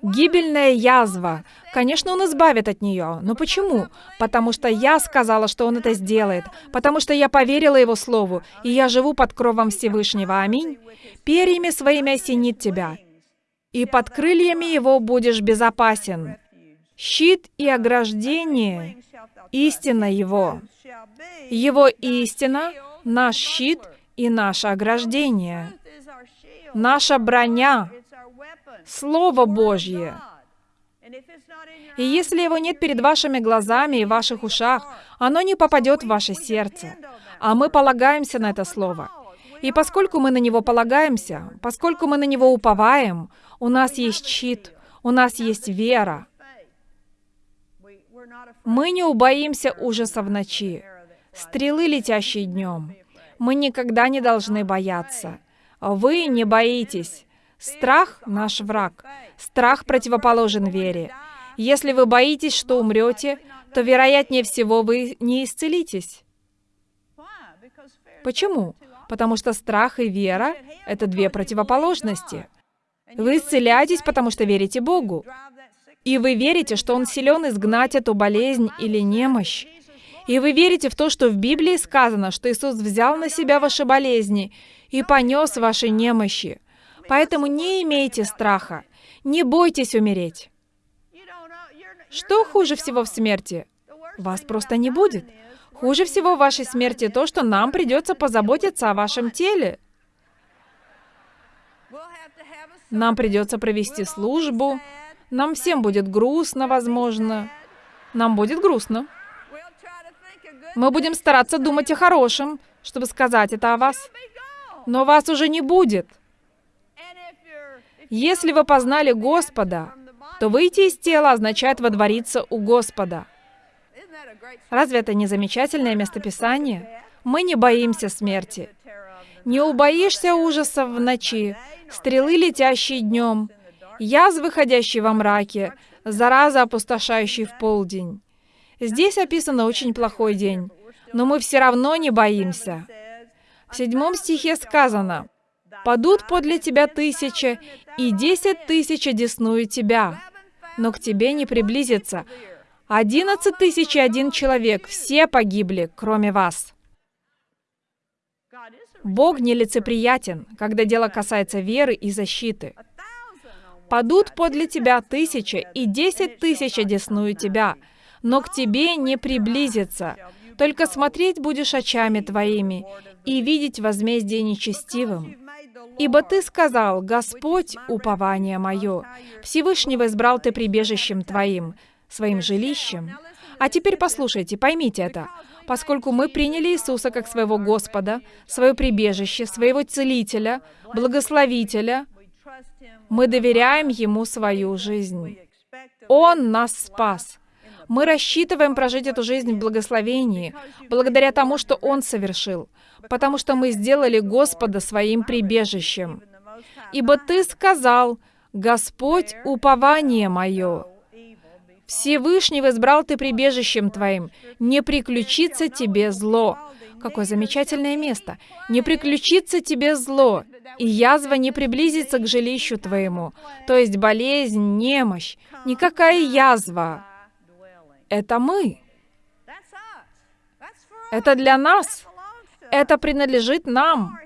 Гибельная язва. Конечно, он избавит от нее. Но почему? Потому что я сказала, что он это сделает. Потому что я поверила его слову, и я живу под кровом Всевышнего. Аминь. Перьями своими осенит тебя, и под крыльями его будешь безопасен. Щит и ограждение — истина его. Его истина — наш щит и наше ограждение. Наша броня — Слово Божье. И если его нет перед вашими глазами и ваших ушах, оно не попадет в ваше сердце. А мы полагаемся на это Слово. И поскольку мы на него полагаемся, поскольку мы на него уповаем, у нас есть щит, у нас есть вера. Мы не убоимся ужаса в ночи, стрелы, летящие днем. Мы никогда не должны бояться. Вы не боитесь. Страх — наш враг. Страх противоположен вере. Если вы боитесь, что умрете, то, вероятнее всего, вы не исцелитесь. Почему? Потому что страх и вера — это две противоположности. Вы исцеляетесь, потому что верите Богу. И вы верите, что Он силен изгнать эту болезнь или немощь. И вы верите в то, что в Библии сказано, что Иисус взял на себя ваши болезни и понес ваши немощи. Поэтому не имейте страха, не бойтесь умереть. Что хуже всего в смерти? Вас просто не будет. Хуже всего в вашей смерти то, что нам придется позаботиться о вашем теле. Нам придется провести службу. Нам всем будет грустно, возможно. Нам будет грустно. Мы будем стараться думать о хорошем, чтобы сказать это о вас. Но вас уже не будет. Если вы познали Господа, то выйти из тела означает водвориться у Господа. Разве это не замечательное местописание? Мы не боимся смерти. Не убоишься ужасов в ночи, стрелы, летящие днем, язвы, ходящие во мраке, зараза, опустошающей в полдень. Здесь описан очень плохой день, но мы все равно не боимся. В седьмом стихе сказано, «Падут подле тебя тысячи, и десять тысяч одесную тебя, но к тебе не приблизится. Одиннадцать тысяч и один человек, все погибли, кроме вас». Бог нелицеприятен, когда дело касается веры и защиты. «Падут подле тебя тысячи, и десять тысяч одесную тебя, но к тебе не приблизится. Только смотреть будешь очами твоими и видеть возмездие нечестивым. Ибо ты сказал, Господь, упование мое, Всевышнего избрал ты прибежищем твоим, своим жилищем. А теперь послушайте, поймите это. Поскольку мы приняли Иисуса как своего Господа, свое прибежище, своего Целителя, Благословителя, мы доверяем Ему свою жизнь. Он нас спас. Мы рассчитываем прожить эту жизнь в благословении, благодаря тому, что Он совершил, потому что мы сделали Господа своим прибежищем. Ибо Ты сказал, «Господь, упование мое». Всевышнего избрал ты прибежищем твоим, не приключится тебе зло. Какое замечательное место. Не приключится тебе зло, и язва не приблизится к жилищу твоему. То есть болезнь, немощь, никакая язва. Это мы. Это для нас. Это принадлежит нам.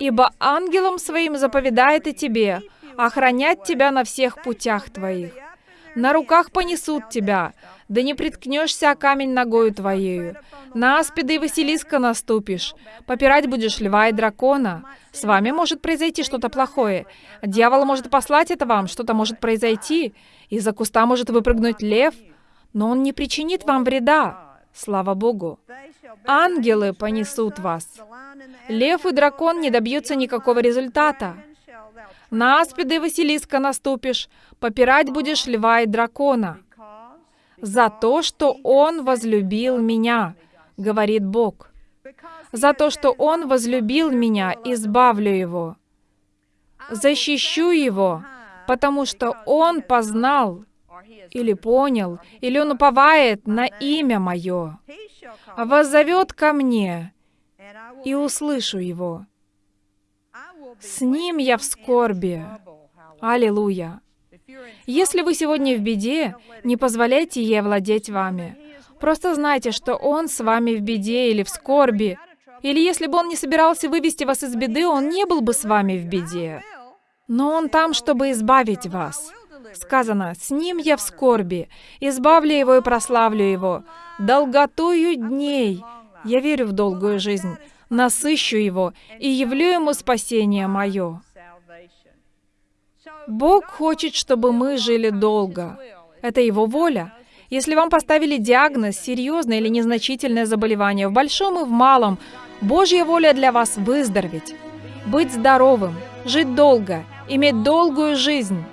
Ибо ангелом своим заповедает и тебе, охранять тебя на всех путях твоих. На руках понесут тебя, да не приткнешься о камень ногою твоею. На аспида и Василиска наступишь, попирать будешь льва и дракона. С вами может произойти что-то плохое. Дьявол может послать это вам, что-то может произойти. Из-за куста может выпрыгнуть лев, но он не причинит вам вреда. Слава Богу. Ангелы понесут вас. Лев и дракон не добьются никакого результата. На аспида и Василиска наступишь, попирать будешь льва и дракона. За то, что Он возлюбил меня, говорит Бог. За то, что Он возлюбил меня, избавлю его. Защищу его, потому что Он познал или понял, или он уповает на имя мое, воззовет ко мне, и услышу его. С ним я в скорби. Аллилуйя. Если вы сегодня в беде, не позволяйте ей овладеть вами. Просто знайте, что Он с вами в беде или в скорби. Или если бы Он не собирался вывести вас из беды, Он не был бы с вами в беде. Но Он там, чтобы избавить вас. Сказано, «С Ним я в скорби, избавлю Его и прославлю Его. Долготою дней, я верю в долгую жизнь, насыщу Его и явлю Ему спасение мое». Бог хочет, чтобы мы жили долго. Это Его воля. Если вам поставили диагноз, серьезное или незначительное заболевание, в большом и в малом, Божья воля для вас выздороветь, быть здоровым, жить долго, иметь долгую жизнь.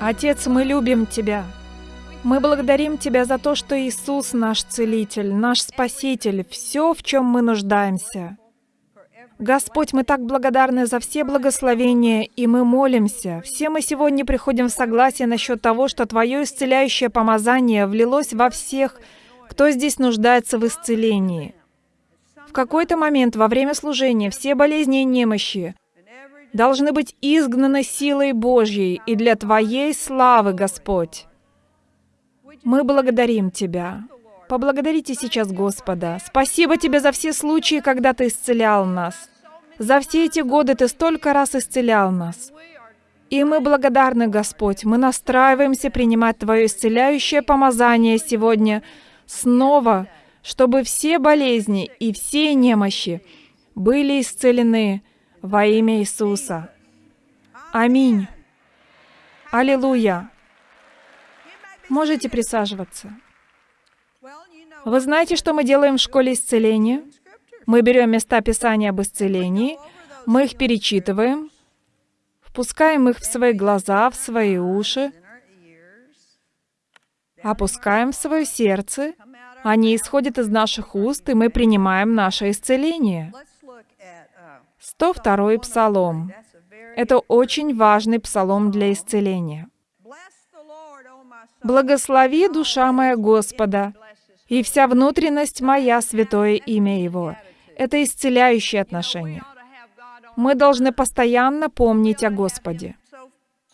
Отец, мы любим Тебя. Мы благодарим Тебя за то, что Иисус наш Целитель, наш Спаситель, все, в чем мы нуждаемся. Господь, мы так благодарны за все благословения, и мы молимся. Все мы сегодня приходим в согласие насчет того, что Твое исцеляющее помазание влилось во всех, кто здесь нуждается в исцелении. В какой-то момент во время служения все болезни и немощи должны быть изгнаны силой Божьей и для Твоей славы, Господь. Мы благодарим Тебя. Поблагодарите сейчас Господа. Спасибо Тебе за все случаи, когда Ты исцелял нас. За все эти годы Ты столько раз исцелял нас. И мы благодарны, Господь. Мы настраиваемся принимать Твое исцеляющее помазание сегодня снова, чтобы все болезни и все немощи были исцелены во имя Иисуса. Аминь. Аллилуйя. Можете присаживаться. Вы знаете, что мы делаем в школе исцеления? Мы берем места Писания об исцелении, мы их перечитываем, впускаем их в свои глаза, в свои уши, опускаем в свое сердце, они исходят из наших уст, и мы принимаем наше исцеление. 102 псалом. Это очень важный псалом для исцеления. «Благослови, душа моя Господа, и вся внутренность моя святое имя Его. Это исцеляющее отношение. Мы должны постоянно помнить о Господе.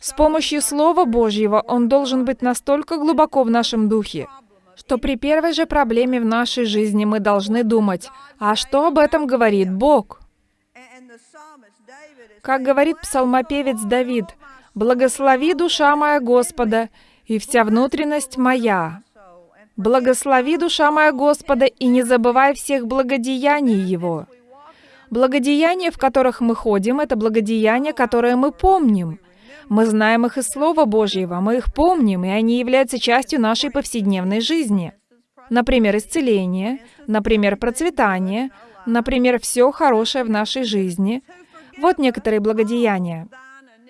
С помощью Слова Божьего Он должен быть настолько глубоко в нашем духе, что при первой же проблеме в нашей жизни мы должны думать, а что об этом говорит Бог? Как говорит псалмопевец Давид, «Благослови душа моя Господа, и вся внутренность моя, Благослови, душа моя Господа, и не забывай всех благодеяний Его. Благодеяния, в которых мы ходим, это благодеяния, которые мы помним. Мы знаем их из Слова Божьего, мы их помним, и они являются частью нашей повседневной жизни. Например, исцеление, например, процветание, например, все хорошее в нашей жизни. Вот некоторые благодеяния.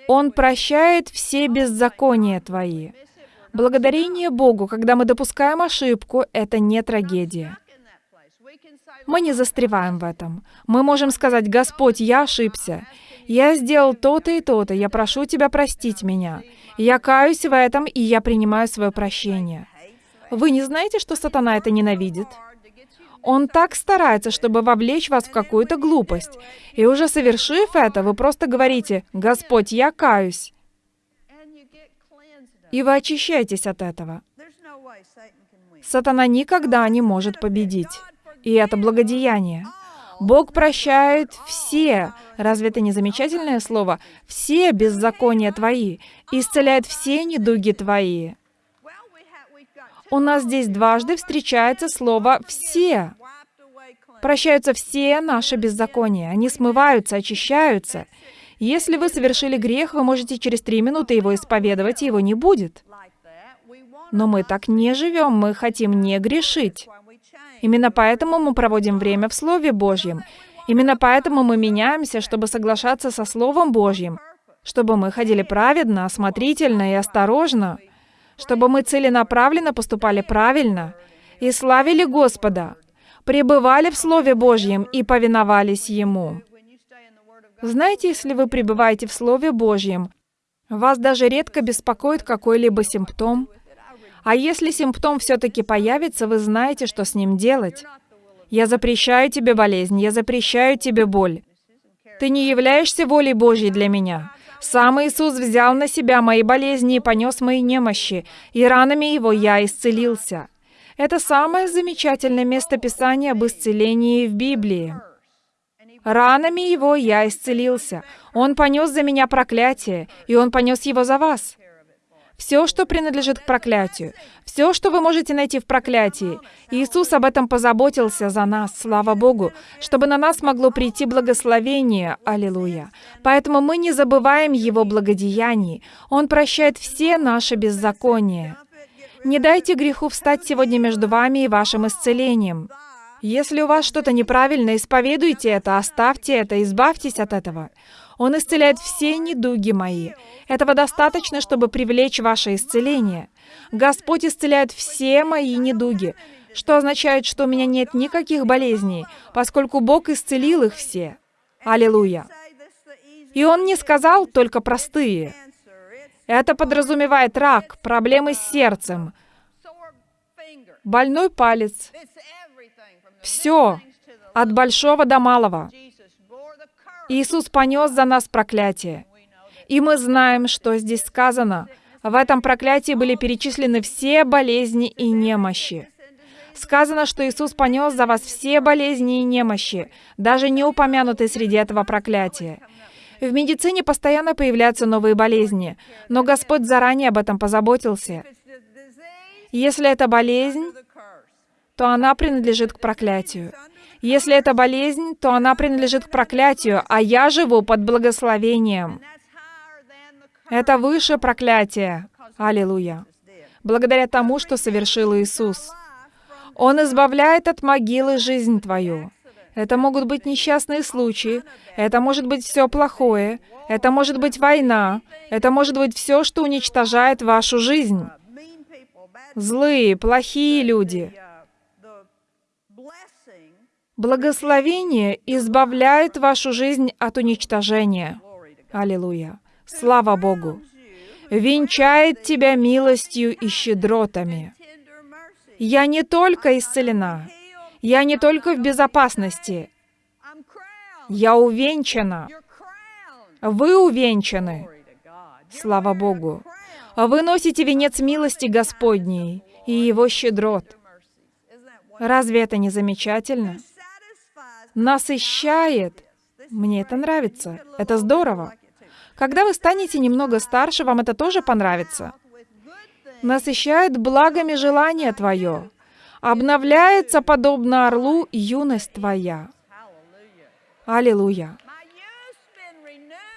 Он прощает все беззакония твои. Благодарение Богу, когда мы допускаем ошибку, это не трагедия. Мы не застреваем в этом. Мы можем сказать, «Господь, я ошибся. Я сделал то-то и то-то. Я прошу Тебя простить меня. Я каюсь в этом, и я принимаю свое прощение». Вы не знаете, что сатана это ненавидит? Он так старается, чтобы вовлечь вас в какую-то глупость. И уже совершив это, вы просто говорите, «Господь, я каюсь» и вы очищаетесь от этого. Сатана никогда не может победить. И это благодеяние. Бог прощает все, разве это не замечательное слово? Все беззакония твои, исцеляет все недуги твои. У нас здесь дважды встречается слово «все». Прощаются все наши беззакония, они смываются, очищаются. Если вы совершили грех, вы можете через три минуты его исповедовать, и его не будет. Но мы так не живем, мы хотим не грешить. Именно поэтому мы проводим время в Слове Божьем. Именно поэтому мы меняемся, чтобы соглашаться со Словом Божьим, чтобы мы ходили праведно, осмотрительно и осторожно, чтобы мы целенаправленно поступали правильно и славили Господа, пребывали в Слове Божьем и повиновались Ему. Знаете, если вы пребываете в Слове Божьем, вас даже редко беспокоит какой-либо симптом. А если симптом все-таки появится, вы знаете, что с ним делать. Я запрещаю тебе болезнь, я запрещаю тебе боль. Ты не являешься волей Божьей для меня. Сам Иисус взял на себя мои болезни и понес мои немощи, и ранами Его я исцелился. Это самое замечательное место Писания об исцелении в Библии. Ранами Его я исцелился. Он понес за меня проклятие, и Он понес его за вас. Все, что принадлежит к проклятию, все, что вы можете найти в проклятии, Иисус об этом позаботился за нас, слава Богу, чтобы на нас могло прийти благословение, аллилуйя. Поэтому мы не забываем Его благодеяний. Он прощает все наши беззакония. Не дайте греху встать сегодня между вами и вашим исцелением. Если у вас что-то неправильно, исповедуйте это, оставьте это, избавьтесь от этого. Он исцеляет все недуги мои. Этого достаточно, чтобы привлечь ваше исцеление. Господь исцеляет все мои недуги, что означает, что у меня нет никаких болезней, поскольку Бог исцелил их все. Аллилуйя. И Он не сказал только простые. Это подразумевает рак, проблемы с сердцем, больной палец. Все, от большого до малого. Иисус понес за нас проклятие. И мы знаем, что здесь сказано. В этом проклятии были перечислены все болезни и немощи. Сказано, что Иисус понес за вас все болезни и немощи, даже не упомянутые среди этого проклятия. В медицине постоянно появляются новые болезни, но Господь заранее об этом позаботился. Если это болезнь, то она принадлежит к проклятию. Если это болезнь, то она принадлежит к проклятию, а я живу под благословением. Это выше проклятия. Аллилуйя. Благодаря тому, что совершил Иисус. Он избавляет от могилы жизнь твою. Это могут быть несчастные случаи, это может быть все плохое, это может быть война, это может быть все, что уничтожает вашу жизнь. Злые, плохие люди. Благословение избавляет вашу жизнь от уничтожения. Аллилуйя. Слава Богу. Венчает тебя милостью и щедротами. Я не только исцелена, я не только в безопасности, я увенчана. Вы увенчаны. Слава Богу. Вы носите венец милости Господней и Его щедрот. Разве это не замечательно? Насыщает. Мне это нравится. Это здорово. Когда вы станете немного старше, вам это тоже понравится. Насыщает благами желание твое. Обновляется, подобно орлу, юность твоя. Аллилуйя.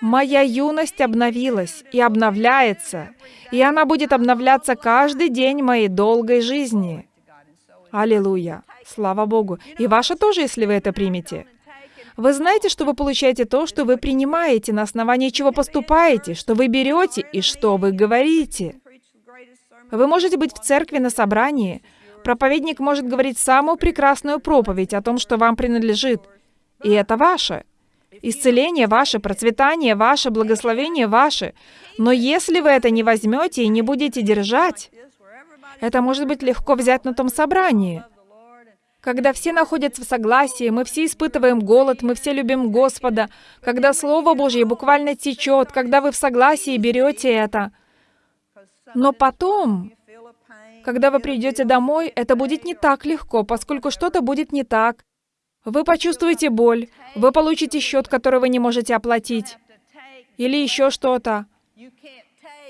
Моя юность обновилась и обновляется, и она будет обновляться каждый день моей долгой жизни. Аллилуйя. Слава Богу. И ваша тоже, если вы это примете. Вы знаете, что вы получаете то, что вы принимаете, на основании чего поступаете, что вы берете и что вы говорите. Вы можете быть в церкви на собрании. Проповедник может говорить самую прекрасную проповедь о том, что вам принадлежит. И это ваше. Исцеление ваше, процветание ваше, благословение ваше. Но если вы это не возьмете и не будете держать, это может быть легко взять на том собрании. Когда все находятся в согласии, мы все испытываем голод, мы все любим Господа, когда Слово Божье буквально течет, когда вы в согласии берете это. Но потом, когда вы придете домой, это будет не так легко, поскольку что-то будет не так. Вы почувствуете боль, вы получите счет, который вы не можете оплатить, или еще что-то.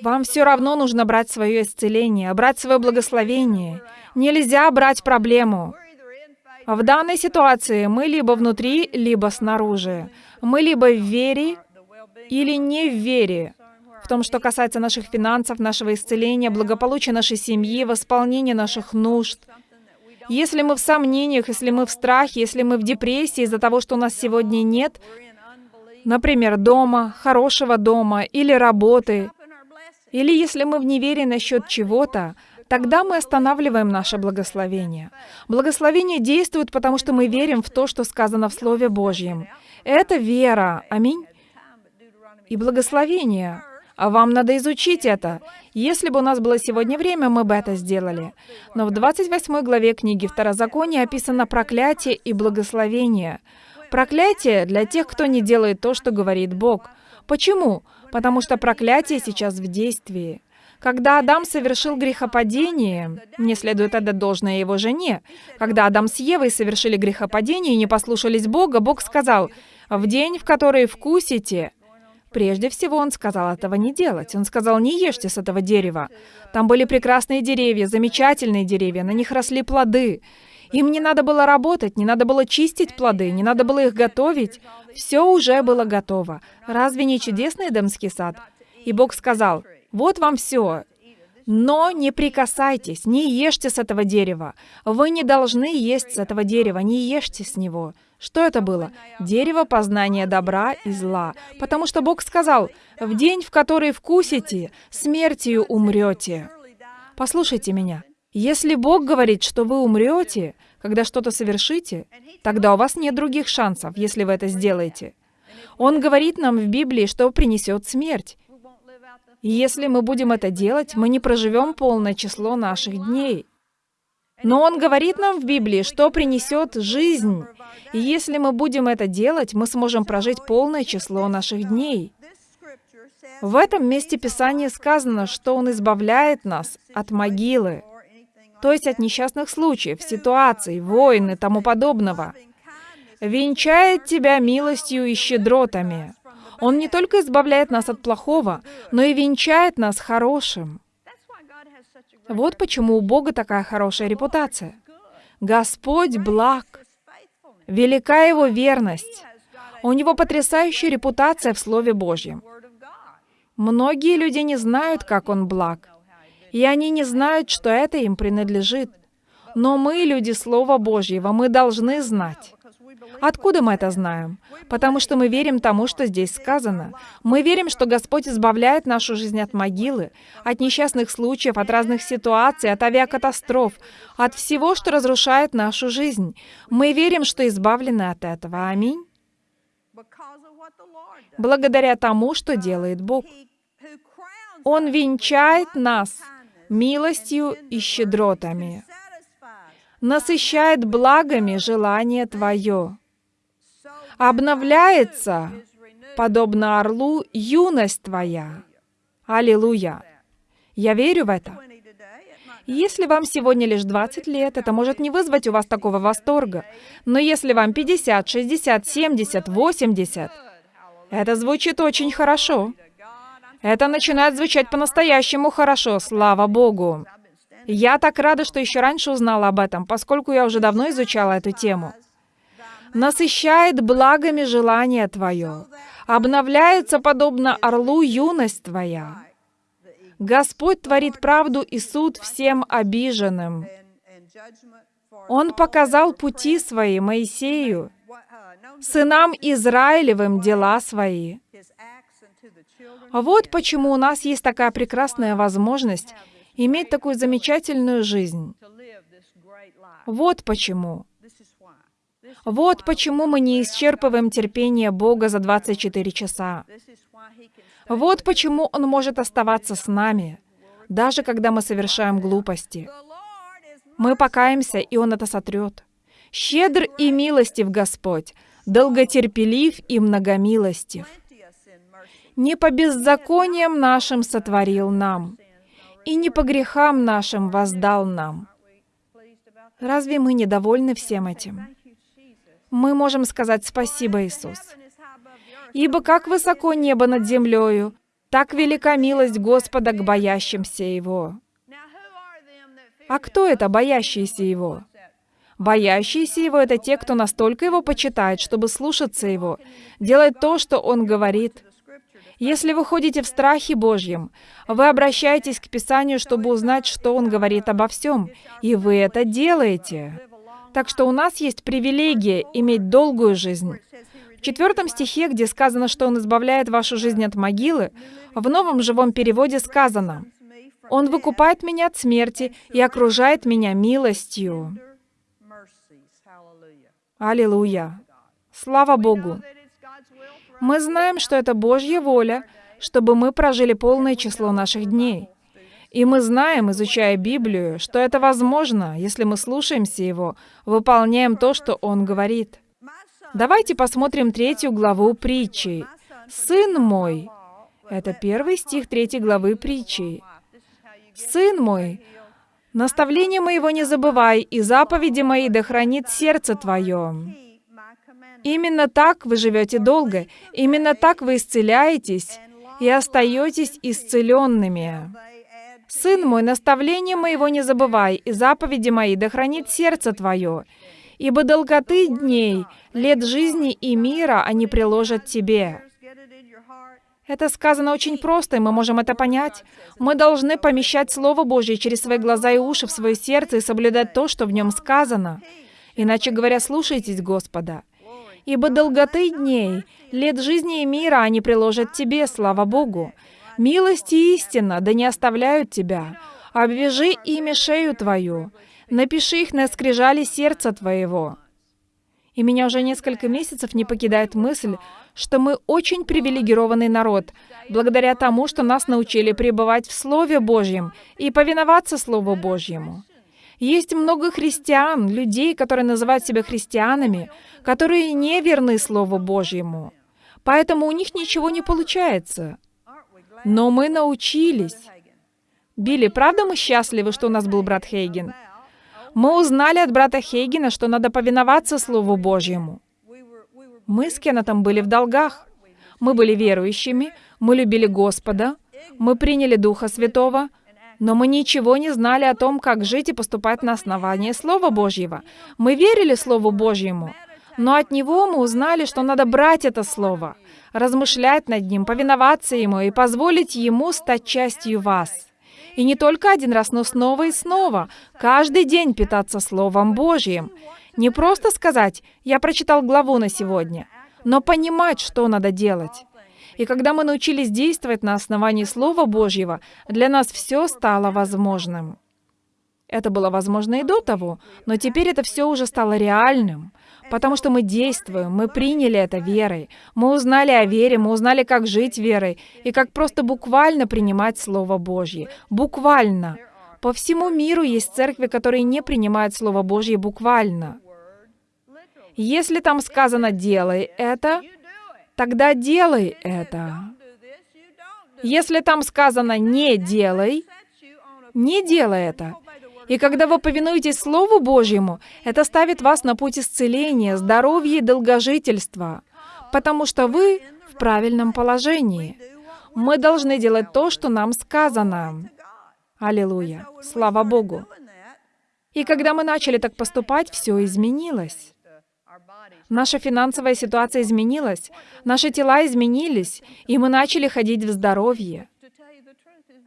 Вам все равно нужно брать свое исцеление, брать свое благословение. Нельзя брать проблему. В данной ситуации мы либо внутри, либо снаружи. Мы либо в вере или не в вере. В том, что касается наших финансов, нашего исцеления, благополучия нашей семьи, восполнения наших нужд. Если мы в сомнениях, если мы в страхе, если мы в депрессии из-за того, что у нас сегодня нет, например, дома, хорошего дома или работы, или если мы в неверии насчет чего-то, тогда мы останавливаем наше благословение. Благословение действует, потому что мы верим в то, что сказано в Слове Божьем. Это вера. Аминь. И благословение. А вам надо изучить это. Если бы у нас было сегодня время, мы бы это сделали. Но в 28 главе книги Второзакония описано проклятие и благословение. Проклятие для тех, кто не делает то, что говорит Бог. Почему? Потому что проклятие сейчас в действии. Когда Адам совершил грехопадение, мне следует отдать должное его жене. Когда Адам с Евой совершили грехопадение и не послушались Бога, Бог сказал, «В день, в который вкусите...» Прежде всего, он сказал этого не делать. Он сказал, не ешьте с этого дерева. Там были прекрасные деревья, замечательные деревья, на них росли плоды. Им не надо было работать, не надо было чистить плоды, не надо было их готовить. Все уже было готово. Разве не чудесный Эдемский сад? И Бог сказал, вот вам все. Но не прикасайтесь, не ешьте с этого дерева. Вы не должны есть с этого дерева, не ешьте с него. Что это было? Дерево познания добра и зла. Потому что Бог сказал, «В день, в который вкусите, смертью умрете». Послушайте меня. Если Бог говорит, что вы умрете, когда что-то совершите, тогда у вас нет других шансов, если вы это сделаете. Он говорит нам в Библии, что принесет смерть. Если мы будем это делать, мы не проживем полное число наших дней. Но Он говорит нам в Библии, что принесет жизнь. И если мы будем это делать, мы сможем прожить полное число наших дней. В этом месте Писания сказано, что Он избавляет нас от могилы, то есть от несчастных случаев, ситуаций, войн и тому подобного. Венчает тебя милостью и щедротами. Он не только избавляет нас от плохого, но и венчает нас хорошим. Вот почему у Бога такая хорошая репутация. Господь благ. Велика Его верность. У Него потрясающая репутация в Слове Божьем. Многие люди не знают, как Он благ. И они не знают, что это им принадлежит. Но мы, люди Слова Божьего, мы должны знать. Откуда мы это знаем? Потому что мы верим тому, что здесь сказано. Мы верим, что Господь избавляет нашу жизнь от могилы, от несчастных случаев, от разных ситуаций, от авиакатастроф, от всего, что разрушает нашу жизнь. Мы верим, что избавлены от этого. Аминь. Благодаря тому, что делает Бог. Он венчает нас милостью и щедротами насыщает благами желание Твое. Обновляется, подобно орлу, юность Твоя. Аллилуйя! Я верю в это. Если вам сегодня лишь 20 лет, это может не вызвать у вас такого восторга. Но если вам 50, 60, 70, 80, это звучит очень хорошо. Это начинает звучать по-настоящему хорошо, слава Богу. Я так рада, что еще раньше узнала об этом, поскольку я уже давно изучала эту тему. Насыщает благами желание Твое, обновляется подобно орлу юность Твоя. Господь творит правду и суд всем обиженным. Он показал пути свои Моисею, сынам Израилевым дела свои. Вот почему у нас есть такая прекрасная возможность иметь такую замечательную жизнь. Вот почему. Вот почему мы не исчерпываем терпение Бога за 24 часа. Вот почему Он может оставаться с нами, даже когда мы совершаем глупости. Мы покаемся, и Он это сотрет. Щедр и милостив Господь, долготерпелив и многомилостив. Не по беззакониям нашим сотворил нам, и не по грехам нашим воздал нам. Разве мы недовольны всем этим? мы можем сказать спасибо, Иисус. Ибо как высоко небо над землею, так велика милость Господа к боящимся Его. А кто это боящиеся Его? Боящиеся Его — это те, кто настолько Его почитает, чтобы слушаться Его, делать то, что Он говорит. Если вы ходите в страхе Божьем, вы обращаетесь к Писанию, чтобы узнать, что Он говорит обо всем, и вы это делаете. Так что у нас есть привилегия иметь долгую жизнь. В четвертом стихе, где сказано, что Он избавляет вашу жизнь от могилы, в новом живом переводе сказано, «Он выкупает меня от смерти и окружает меня милостью». Аллилуйя! Слава Богу! Мы знаем, что это Божья воля, чтобы мы прожили полное число наших дней. И мы знаем, изучая Библию, что это возможно, если мы слушаемся Его, выполняем то, что Он говорит. Давайте посмотрим третью главу притчи. «Сын мой» — это первый стих третьей главы притчи. «Сын мой, наставление моего не забывай, и заповеди мои да хранит сердце твое». Именно так вы живете долго, именно так вы исцеляетесь и остаетесь исцеленными. Сын мой, наставление моего не забывай, и заповеди мои да хранит сердце твое, ибо долготы дней, лет жизни и мира они приложат тебе. Это сказано очень просто, и мы можем это понять. Мы должны помещать Слово Божье через свои глаза и уши в свое сердце и соблюдать то, что в нем сказано. Иначе говоря, слушайтесь Господа. Ибо долготы дней, лет жизни и мира они приложат тебе, слава Богу. Милость и истина, да не оставляют тебя. Обвяжи ими шею твою. Напиши их на скрижали сердца твоего. И меня уже несколько месяцев не покидает мысль, что мы очень привилегированный народ, благодаря тому, что нас научили пребывать в Слове Божьем и повиноваться Слову Божьему. Есть много христиан, людей, которые называют себя христианами, которые не верны Слову Божьему. Поэтому у них ничего не получается. Но мы научились. Билли, правда мы счастливы, что у нас был брат Хейген? Мы узнали от брата Хейгена, что надо повиноваться Слову Божьему. Мы с Кеннетом были в долгах. Мы были верующими, мы любили Господа, мы приняли Духа Святого, но мы ничего не знали о том, как жить и поступать на основании Слова Божьего. Мы верили Слову Божьему, но от Него мы узнали, что надо брать это Слово, размышлять над ним, повиноваться ему и позволить ему стать частью вас. И не только один раз, но снова и снова, каждый день питаться Словом Божьим. Не просто сказать «я прочитал главу на сегодня», но понимать, что надо делать. И когда мы научились действовать на основании Слова Божьего, для нас все стало возможным. Это было возможно и до того, но теперь это все уже стало реальным. Потому что мы действуем, мы приняли это верой. Мы узнали о вере, мы узнали, как жить верой и как просто буквально принимать Слово Божье. Буквально. По всему миру есть церкви, которые не принимают Слово Божье буквально. Если там сказано «делай это», тогда делай это. Если там сказано «не делай», не делай это. И когда вы повинуетесь Слову Божьему, это ставит вас на путь исцеления, здоровья и долгожительства, потому что вы в правильном положении. Мы должны делать то, что нам сказано. Аллилуйя! Слава Богу! И когда мы начали так поступать, все изменилось. Наша финансовая ситуация изменилась, наши тела изменились, и мы начали ходить в здоровье.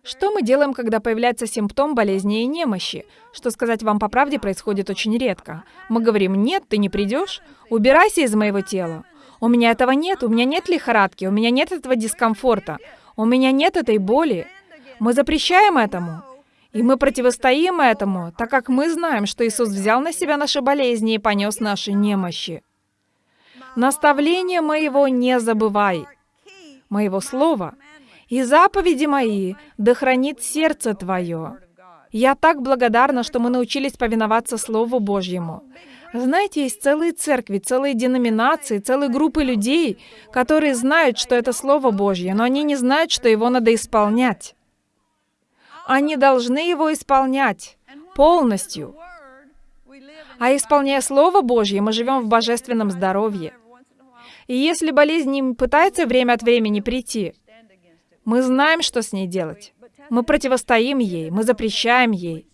Что мы делаем, когда появляется симптом болезни и немощи? Что сказать вам по правде происходит очень редко. Мы говорим, нет, ты не придешь, убирайся из моего тела. У меня этого нет, у меня нет лихорадки, у меня нет этого дискомфорта, у меня нет этой боли. Мы запрещаем этому. И мы противостоим этому, так как мы знаем, что Иисус взял на себя наши болезни и понес наши немощи. Наставление моего не забывай, моего слова — и заповеди мои, да хранит сердце твое». Я так благодарна, что мы научились повиноваться Слову Божьему. Знаете, есть целые церкви, целые деноминации, целые группы людей, которые знают, что это Слово Божье, но они не знают, что его надо исполнять. Они должны его исполнять полностью. А исполняя Слово Божье, мы живем в божественном здоровье. И если болезнь не пытается время от времени прийти, мы знаем, что с ней делать. Мы противостоим ей, мы запрещаем ей.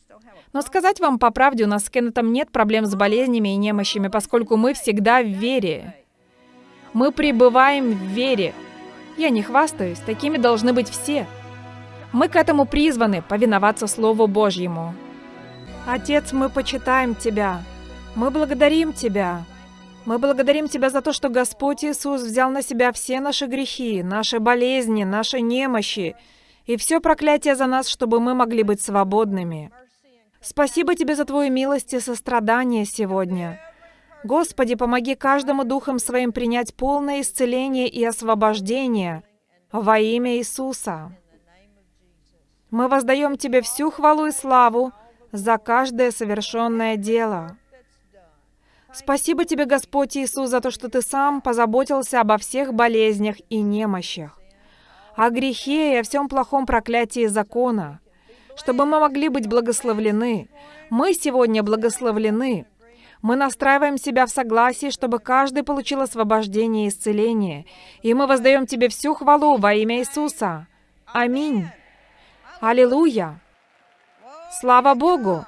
Но сказать вам по правде, у нас с Кеннетом нет проблем с болезнями и немощами, поскольку мы всегда в вере. Мы пребываем в вере. Я не хвастаюсь, такими должны быть все. Мы к этому призваны, повиноваться Слову Божьему. Отец, мы почитаем Тебя. Мы благодарим Тебя. Мы благодарим Тебя за то, что Господь Иисус взял на Себя все наши грехи, наши болезни, наши немощи и все проклятие за нас, чтобы мы могли быть свободными. Спасибо Тебе за Твою милость и сострадание сегодня. Господи, помоги каждому духом своим принять полное исцеление и освобождение во имя Иисуса. Мы воздаем Тебе всю хвалу и славу за каждое совершенное дело. Спасибо Тебе, Господь Иисус, за то, что Ты сам позаботился обо всех болезнях и немощах, о грехе и о всем плохом проклятии закона, чтобы мы могли быть благословлены. Мы сегодня благословлены. Мы настраиваем себя в согласии, чтобы каждый получил освобождение и исцеление. И мы воздаем Тебе всю хвалу во имя Иисуса. Аминь. Аллилуйя. Слава Богу.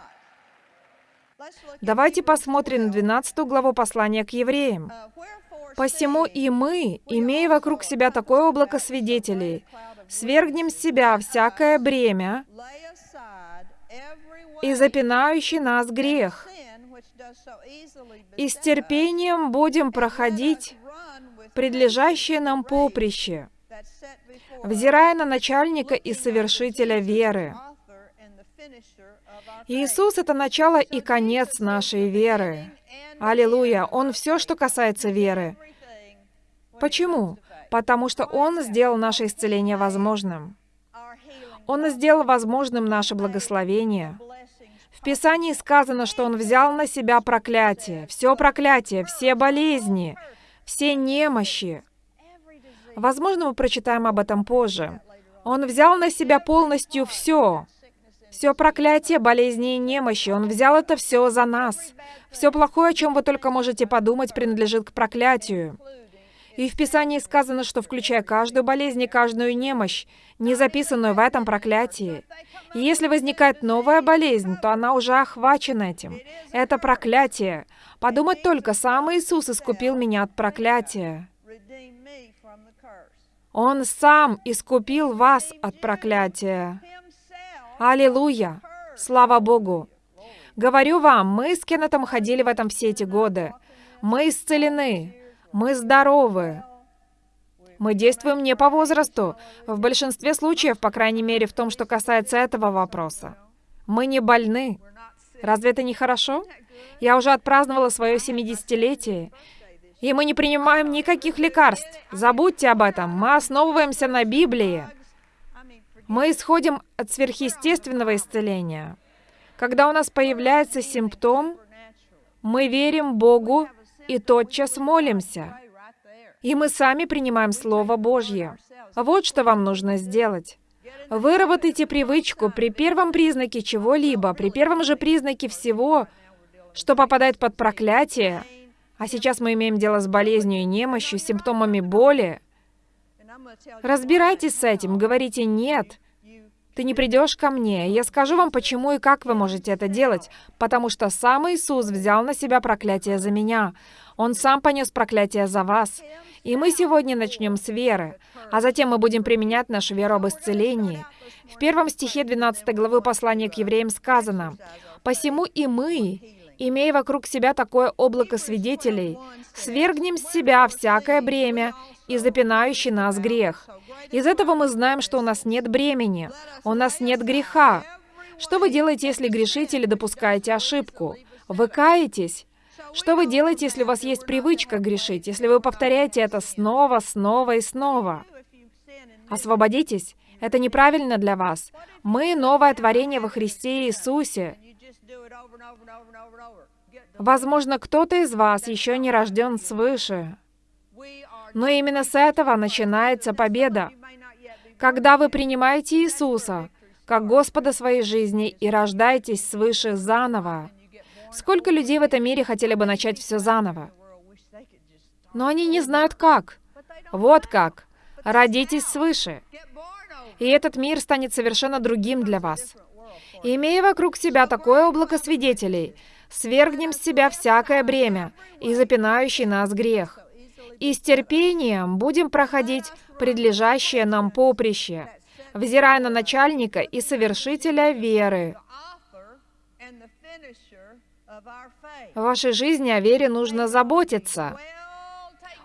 Давайте посмотрим 12 главу послания к евреям. «Посему и мы, имея вокруг себя такое облако свидетелей, свергнем с себя всякое бремя и запинающий нас грех, и с терпением будем проходить предлежащее нам поприще, взирая на начальника и совершителя веры. Иисус — это начало и конец нашей веры. Аллилуйя! Он все, что касается веры. Почему? Потому что Он сделал наше исцеление возможным. Он сделал возможным наше благословение. В Писании сказано, что Он взял на себя проклятие, все проклятие, все болезни, все немощи. Возможно, мы прочитаем об этом позже. Он взял на себя полностью все. Все проклятие, болезни и немощи, Он взял это все за нас. Все плохое, о чем вы только можете подумать, принадлежит к проклятию. И в Писании сказано, что включая каждую болезнь и каждую немощь, не записанную в этом проклятии. И если возникает новая болезнь, то она уже охвачена этим. Это проклятие. Подумать только, сам Иисус искупил меня от проклятия. Он сам искупил вас от проклятия. Аллилуйя! Слава Богу! Говорю вам, мы с Кеннетом ходили в этом все эти годы. Мы исцелены. Мы здоровы. Мы действуем не по возрасту. В большинстве случаев, по крайней мере, в том, что касается этого вопроса. Мы не больны. Разве это не хорошо? Я уже отпраздновала свое 70-летие, и мы не принимаем никаких лекарств. Забудьте об этом. Мы основываемся на Библии. Мы исходим от сверхъестественного исцеления. Когда у нас появляется симптом, мы верим Богу и тотчас молимся. И мы сами принимаем Слово Божье. Вот что вам нужно сделать. Выработайте привычку при первом признаке чего-либо, при первом же признаке всего, что попадает под проклятие, а сейчас мы имеем дело с болезнью и немощью, симптомами боли, Разбирайтесь с этим, говорите «нет». Ты не придешь ко мне. Я скажу вам, почему и как вы можете это делать. Потому что сам Иисус взял на себя проклятие за меня. Он сам понес проклятие за вас. И мы сегодня начнем с веры, а затем мы будем применять нашу веру об исцелении. В первом стихе 12 главы послания к евреям сказано, «Посему и мы, имея вокруг себя такое облако свидетелей, свергнем с себя всякое бремя и запинающий нас грех. Из этого мы знаем, что у нас нет бремени, у нас нет греха. Что вы делаете, если грешите или допускаете ошибку? Вы каетесь? Что вы делаете, если у вас есть привычка грешить, если вы повторяете это снова, снова и снова? Освободитесь. Это неправильно для вас. Мы — новое творение во Христе Иисусе. Возможно, кто-то из вас еще не рожден свыше. Но именно с этого начинается победа. Когда вы принимаете Иисуса как Господа своей жизни и рождаетесь свыше заново, Сколько людей в этом мире хотели бы начать все заново? Но они не знают как. Вот как. Родитесь свыше. И этот мир станет совершенно другим для вас. Имея вокруг себя такое облако свидетелей, свергнем с себя всякое бремя и запинающий нас грех. И с терпением будем проходить предлежащее нам поприще, взирая на начальника и совершителя веры. В вашей жизни о вере нужно заботиться.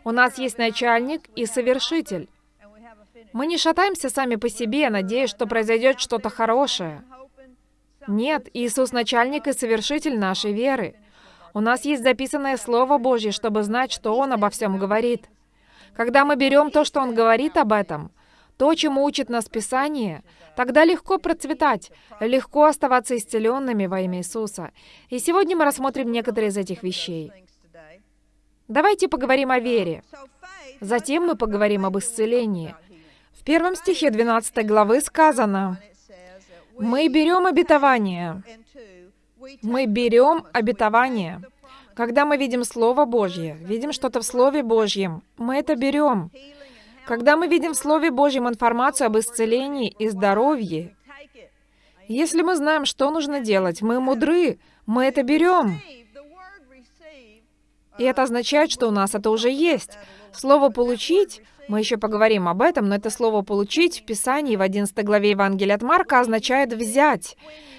У нас есть начальник и совершитель. Мы не шатаемся сами по себе, надеясь, что произойдет что-то хорошее. Нет, Иисус начальник и совершитель нашей веры. У нас есть записанное Слово Божье, чтобы знать, что Он обо всем говорит. Когда мы берем то, что Он говорит об этом, то, чему учит нас Писание, тогда легко процветать, легко оставаться исцеленными во имя Иисуса. И сегодня мы рассмотрим некоторые из этих вещей. Давайте поговорим о вере. Затем мы поговорим об исцелении. В первом стихе 12 главы сказано, «Мы берем обетование». Мы берем обетование. Когда мы видим Слово Божье, видим что-то в Слове Божьем, мы это берем. Когда мы видим в Слове Божьем информацию об исцелении и здоровье, если мы знаем, что нужно делать, мы мудры, мы это берем. И это означает, что у нас это уже есть. Слово «получить» Мы еще поговорим об этом, но это слово «получить» в Писании в 11 главе Евангелия от Марка означает «взять».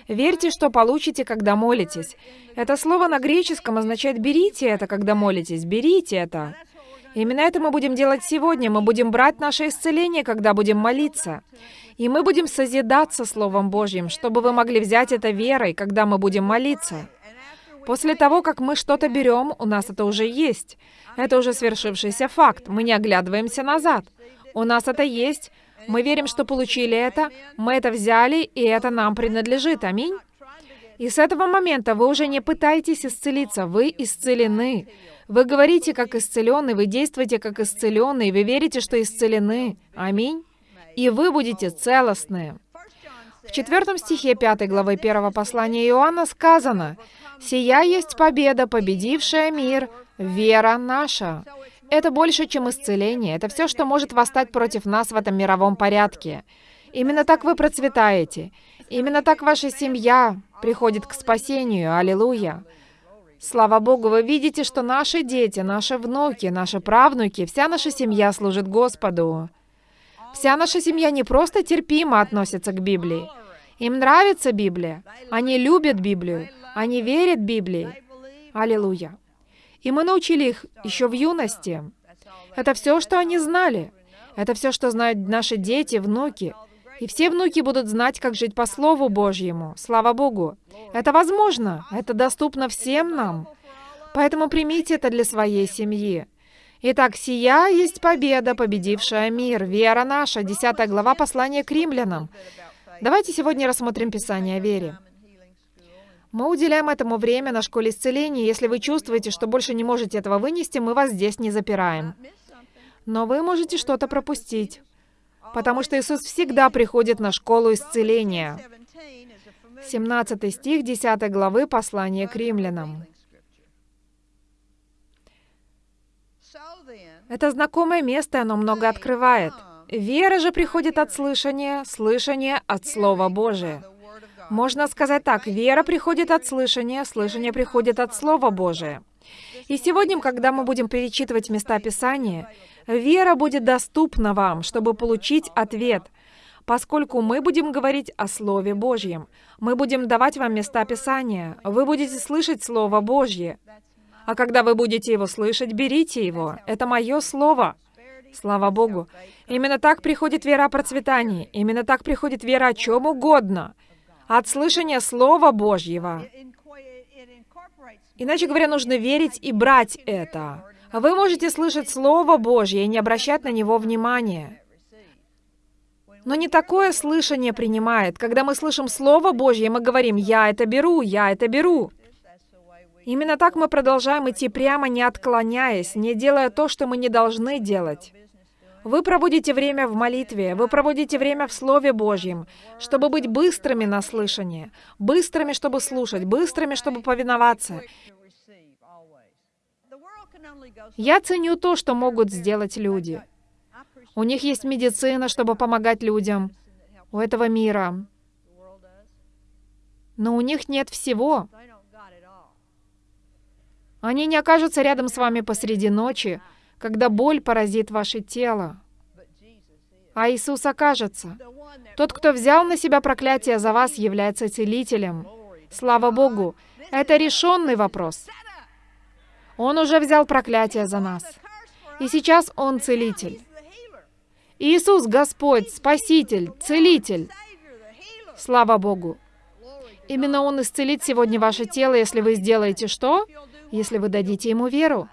Верьте, что получите, когда молитесь. Это слово на греческом означает «берите это, когда молитесь», «берите это». Именно это мы будем делать сегодня. Мы будем брать наше исцеление, когда будем молиться. И мы будем созидаться Словом Божьим, чтобы вы могли взять это верой, когда мы будем молиться. После того, как мы что-то берем, у нас это уже есть. Это уже свершившийся факт. Мы не оглядываемся назад. У нас это есть. Мы верим, что получили это, мы это взяли, и это нам принадлежит. Аминь. И с этого момента вы уже не пытаетесь исцелиться, вы исцелены. Вы говорите как исцеленный, вы действуете как исцеленный, вы верите, что исцелены. Аминь. И вы будете целостны. В четвертом стихе 5 главы 1 послания Иоанна сказано, «Сия есть победа, победившая мир, вера наша». Это больше, чем исцеление. Это все, что может восстать против нас в этом мировом порядке. Именно так вы процветаете. Именно так ваша семья приходит к спасению. Аллилуйя. Слава Богу, вы видите, что наши дети, наши внуки, наши правнуки, вся наша семья служит Господу. Вся наша семья не просто терпимо относится к Библии. Им нравится Библия. Они любят Библию. Они верят Библии. Аллилуйя. И мы научили их еще в юности. Это все, что они знали. Это все, что знают наши дети, внуки. И все внуки будут знать, как жить по Слову Божьему. Слава Богу. Это возможно. Это доступно всем нам. Поэтому примите это для своей семьи. Итак, сия есть победа, победившая мир, вера наша, 10 глава послания к римлянам. Давайте сегодня рассмотрим Писание о вере. Мы уделяем этому время на школе исцеления. Если вы чувствуете, что больше не можете этого вынести, мы вас здесь не запираем. Но вы можете что-то пропустить, потому что Иисус всегда приходит на школу исцеления. 17 стих 10 главы послания к римлянам. Это знакомое место, оно много открывает. Вера же приходит от слышания, слышание от Слова Божия. Можно сказать так, вера приходит от слышания, слышание приходит от Слова Божия. И сегодня, когда мы будем перечитывать места Писания, вера будет доступна вам, чтобы получить ответ, поскольку мы будем говорить о Слове Божьем. Мы будем давать вам места Писания. Вы будете слышать Слово Божье. А когда вы будете его слышать, берите его. Это мое слово. Слава Богу. Именно так приходит вера о процветании. Именно так приходит вера о чем угодно. От слышания Слова Божьего. Иначе говоря, нужно верить и брать это. Вы можете слышать Слово Божье и не обращать на него внимания. Но не такое слышание принимает. Когда мы слышим Слово Божье, мы говорим «Я это беру, я это беру». Именно так мы продолжаем идти прямо, не отклоняясь, не делая то, что мы не должны делать. Вы проводите время в молитве, вы проводите время в Слове Божьем, чтобы быть быстрыми на слышание, быстрыми, чтобы слушать, быстрыми, чтобы повиноваться. Я ценю то, что могут сделать люди. У них есть медицина, чтобы помогать людям. У этого мира. Но у них нет всего. Они не окажутся рядом с вами посреди ночи, когда боль поразит ваше тело. А Иисус окажется. Тот, кто взял на себя проклятие за вас, является целителем. Слава Богу, это решенный вопрос. Он уже взял проклятие за нас. И сейчас Он целитель. Иисус Господь, Спаситель, Целитель. Слава Богу. Именно Он исцелит сегодня ваше тело, если вы сделаете что? Если вы дадите Ему веру.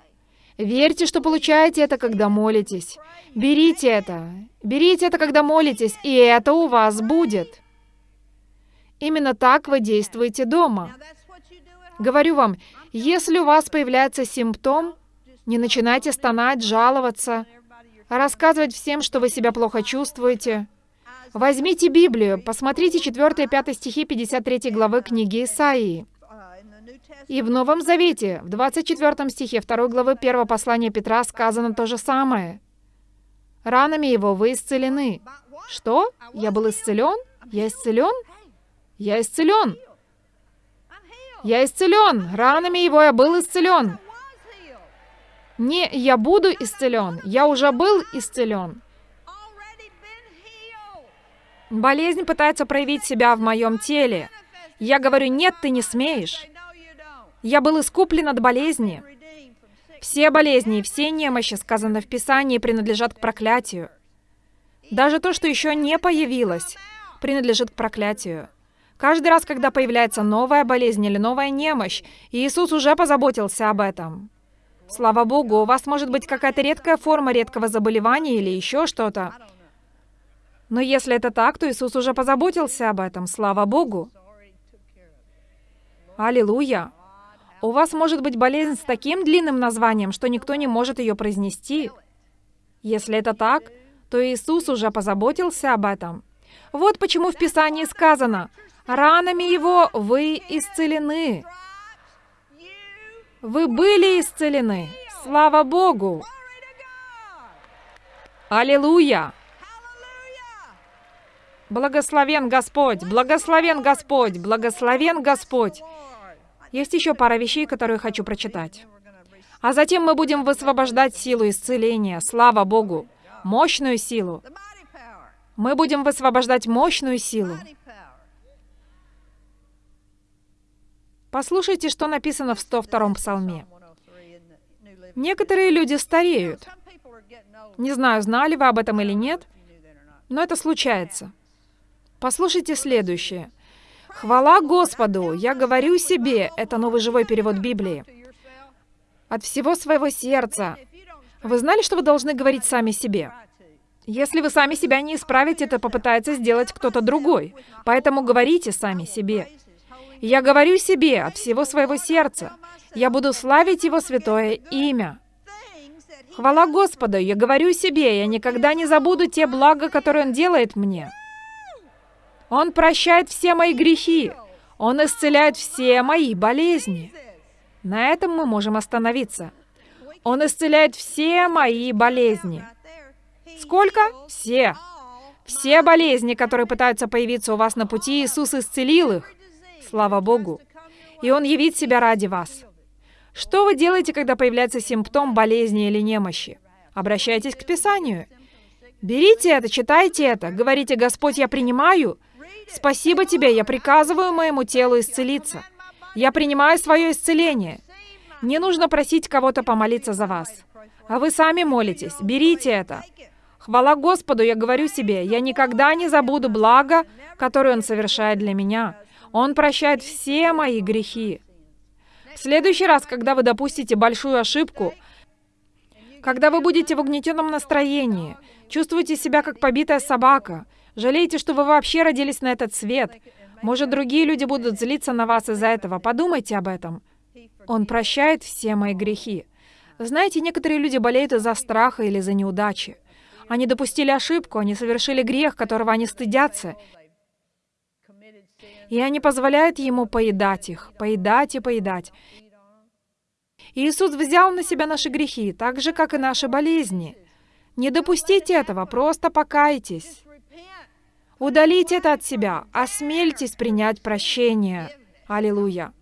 Верьте, что получаете это, когда молитесь. Берите это. Берите это, когда молитесь, и это у вас будет. Именно так вы действуете дома. Говорю вам, если у вас появляется симптом, не начинайте стонать, жаловаться, рассказывать всем, что вы себя плохо чувствуете. Возьмите Библию, посмотрите 4 и 5 стихи 53 главы книги Исаии. И в Новом Завете, в 24 стихе 2 главы 1 послания Петра сказано то же самое. «Ранами его вы исцелены». Что? Я был исцелен? Я исцелен? Я исцелен. Я исцелен. Ранами его я был исцелен. Не, я буду исцелен. Я уже был исцелен. Болезнь пытается проявить себя в моем теле. Я говорю, нет, ты не смеешь. Я был искуплен от болезни. Все болезни и все немощи, сказано в Писании, принадлежат к проклятию. Даже то, что еще не появилось, принадлежит к проклятию. Каждый раз, когда появляется новая болезнь или новая немощь, Иисус уже позаботился об этом. Слава Богу, у вас может быть какая-то редкая форма редкого заболевания или еще что-то. Но если это так, то Иисус уже позаботился об этом. Слава Богу. Аллилуйя. У вас может быть болезнь с таким длинным названием, что никто не может ее произнести. Если это так, то Иисус уже позаботился об этом. Вот почему в Писании сказано, «Ранами Его вы исцелены». Вы были исцелены. Слава Богу! Аллилуйя! Благословен Господь! Благословен Господь! Благословен Господь! Есть еще пара вещей, которые хочу прочитать. А затем мы будем высвобождать силу исцеления. Слава Богу! Мощную силу. Мы будем высвобождать мощную силу. Послушайте, что написано в 102-м псалме. 103 in the New Living. Некоторые люди стареют. Не знаю, знали вы об этом или нет, но это случается. Послушайте следующее. «Хвала Господу! Я говорю себе» — это новый живой перевод Библии. «От всего своего сердца». Вы знали, что вы должны говорить сами себе? Если вы сами себя не исправите, то попытается сделать кто-то другой. Поэтому говорите сами себе. Я говорю себе от всего своего сердца. Я буду славить Его святое имя. Хвала Господу, я говорю себе, я никогда не забуду те блага, которые Он делает мне. Он прощает все мои грехи. Он исцеляет все мои болезни. На этом мы можем остановиться. Он исцеляет все мои болезни. Сколько? Все. Все болезни, которые пытаются появиться у вас на пути, Иисус исцелил их. Слава Богу. И Он явит себя ради вас. Что вы делаете, когда появляется симптом болезни или немощи? Обращайтесь к Писанию. Берите это, читайте это, говорите, Господь, я принимаю. Спасибо тебе, я приказываю моему телу исцелиться. Я принимаю свое исцеление. Не нужно просить кого-то помолиться за вас. А вы сами молитесь. Берите это. Хвала Господу, я говорю себе, я никогда не забуду благо, которое Он совершает для меня. Он прощает все мои грехи. В следующий раз, когда вы допустите большую ошибку, когда вы будете в угнетенном настроении, чувствуете себя как побитая собака, жалеете, что вы вообще родились на этот свет, может, другие люди будут злиться на вас из-за этого, подумайте об этом. Он прощает все мои грехи. Знаете, некоторые люди болеют из-за страха или из-за неудачи. Они допустили ошибку, они совершили грех, которого они стыдятся. И они позволяют ему поедать их, поедать и поедать. Иисус взял на себя наши грехи, так же, как и наши болезни. Не допустите этого, просто покайтесь. Удалите это от себя, осмельтесь принять прощение. Аллилуйя.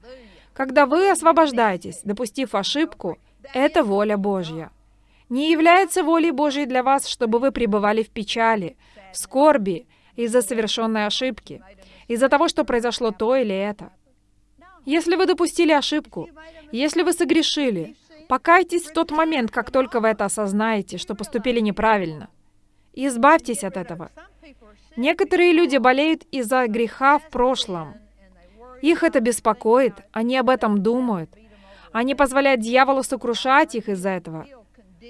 Когда вы освобождаетесь, допустив ошибку, это воля Божья. Не является волей Божьей для вас, чтобы вы пребывали в печали, в скорби из-за совершенной ошибки, из-за того, что произошло то или это. Если вы допустили ошибку, если вы согрешили, покайтесь в тот момент, как только вы это осознаете, что поступили неправильно. Избавьтесь от этого. Некоторые люди болеют из-за греха в прошлом. Их это беспокоит, они об этом думают. Они позволяют дьяволу сокрушать их из-за этого.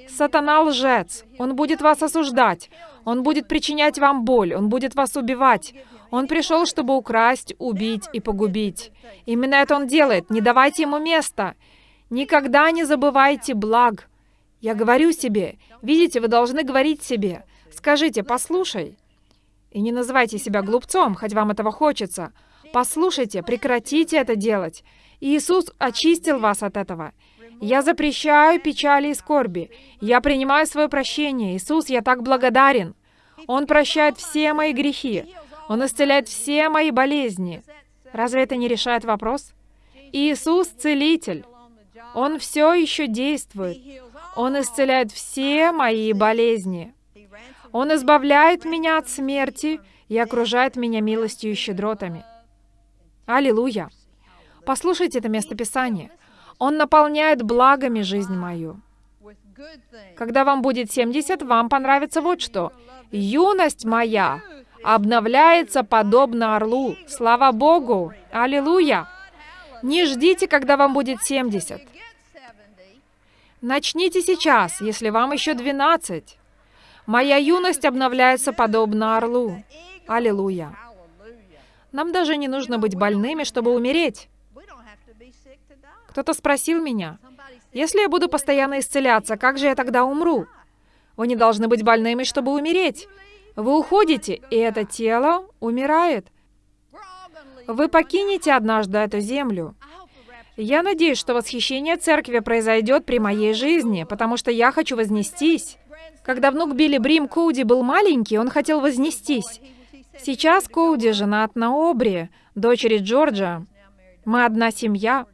Сатана лжец. Он будет вас осуждать. Он будет причинять вам боль. Он будет вас убивать. Он пришел, чтобы украсть, убить и погубить. Именно это он делает. Не давайте ему места. Никогда не забывайте благ. Я говорю себе. Видите, вы должны говорить себе. Скажите, послушай. И не называйте себя глупцом, хоть вам этого хочется. Послушайте, прекратите это делать. Иисус очистил вас от этого. Я запрещаю печали и скорби. Я принимаю свое прощение. Иисус, я так благодарен. Он прощает все мои грехи. Он исцеляет все мои болезни. Разве это не решает вопрос? Иисус — целитель. Он все еще действует. Он исцеляет все мои болезни. Он избавляет меня от смерти и окружает меня милостью и щедротами. Аллилуйя! Послушайте это местописание. Он наполняет благами жизнь мою. Когда вам будет 70, вам понравится вот что. Юность моя обновляется подобно орлу. Слава Богу! Аллилуйя! Не ждите, когда вам будет 70. Начните сейчас, если вам еще 12. Моя юность обновляется подобно орлу. Аллилуйя! Нам даже не нужно быть больными, чтобы умереть. Кто-то спросил меня, если я буду постоянно исцеляться, как же я тогда умру? Вы не должны быть больными, чтобы умереть. Вы уходите, и это тело умирает. Вы покинете однажды эту землю. Я надеюсь, что восхищение церкви произойдет при моей жизни, потому что я хочу вознестись. Когда внук Билли Брим Коуди был маленький, он хотел вознестись. Сейчас Коуди женат на Обри, дочери Джорджа. Мы одна семья.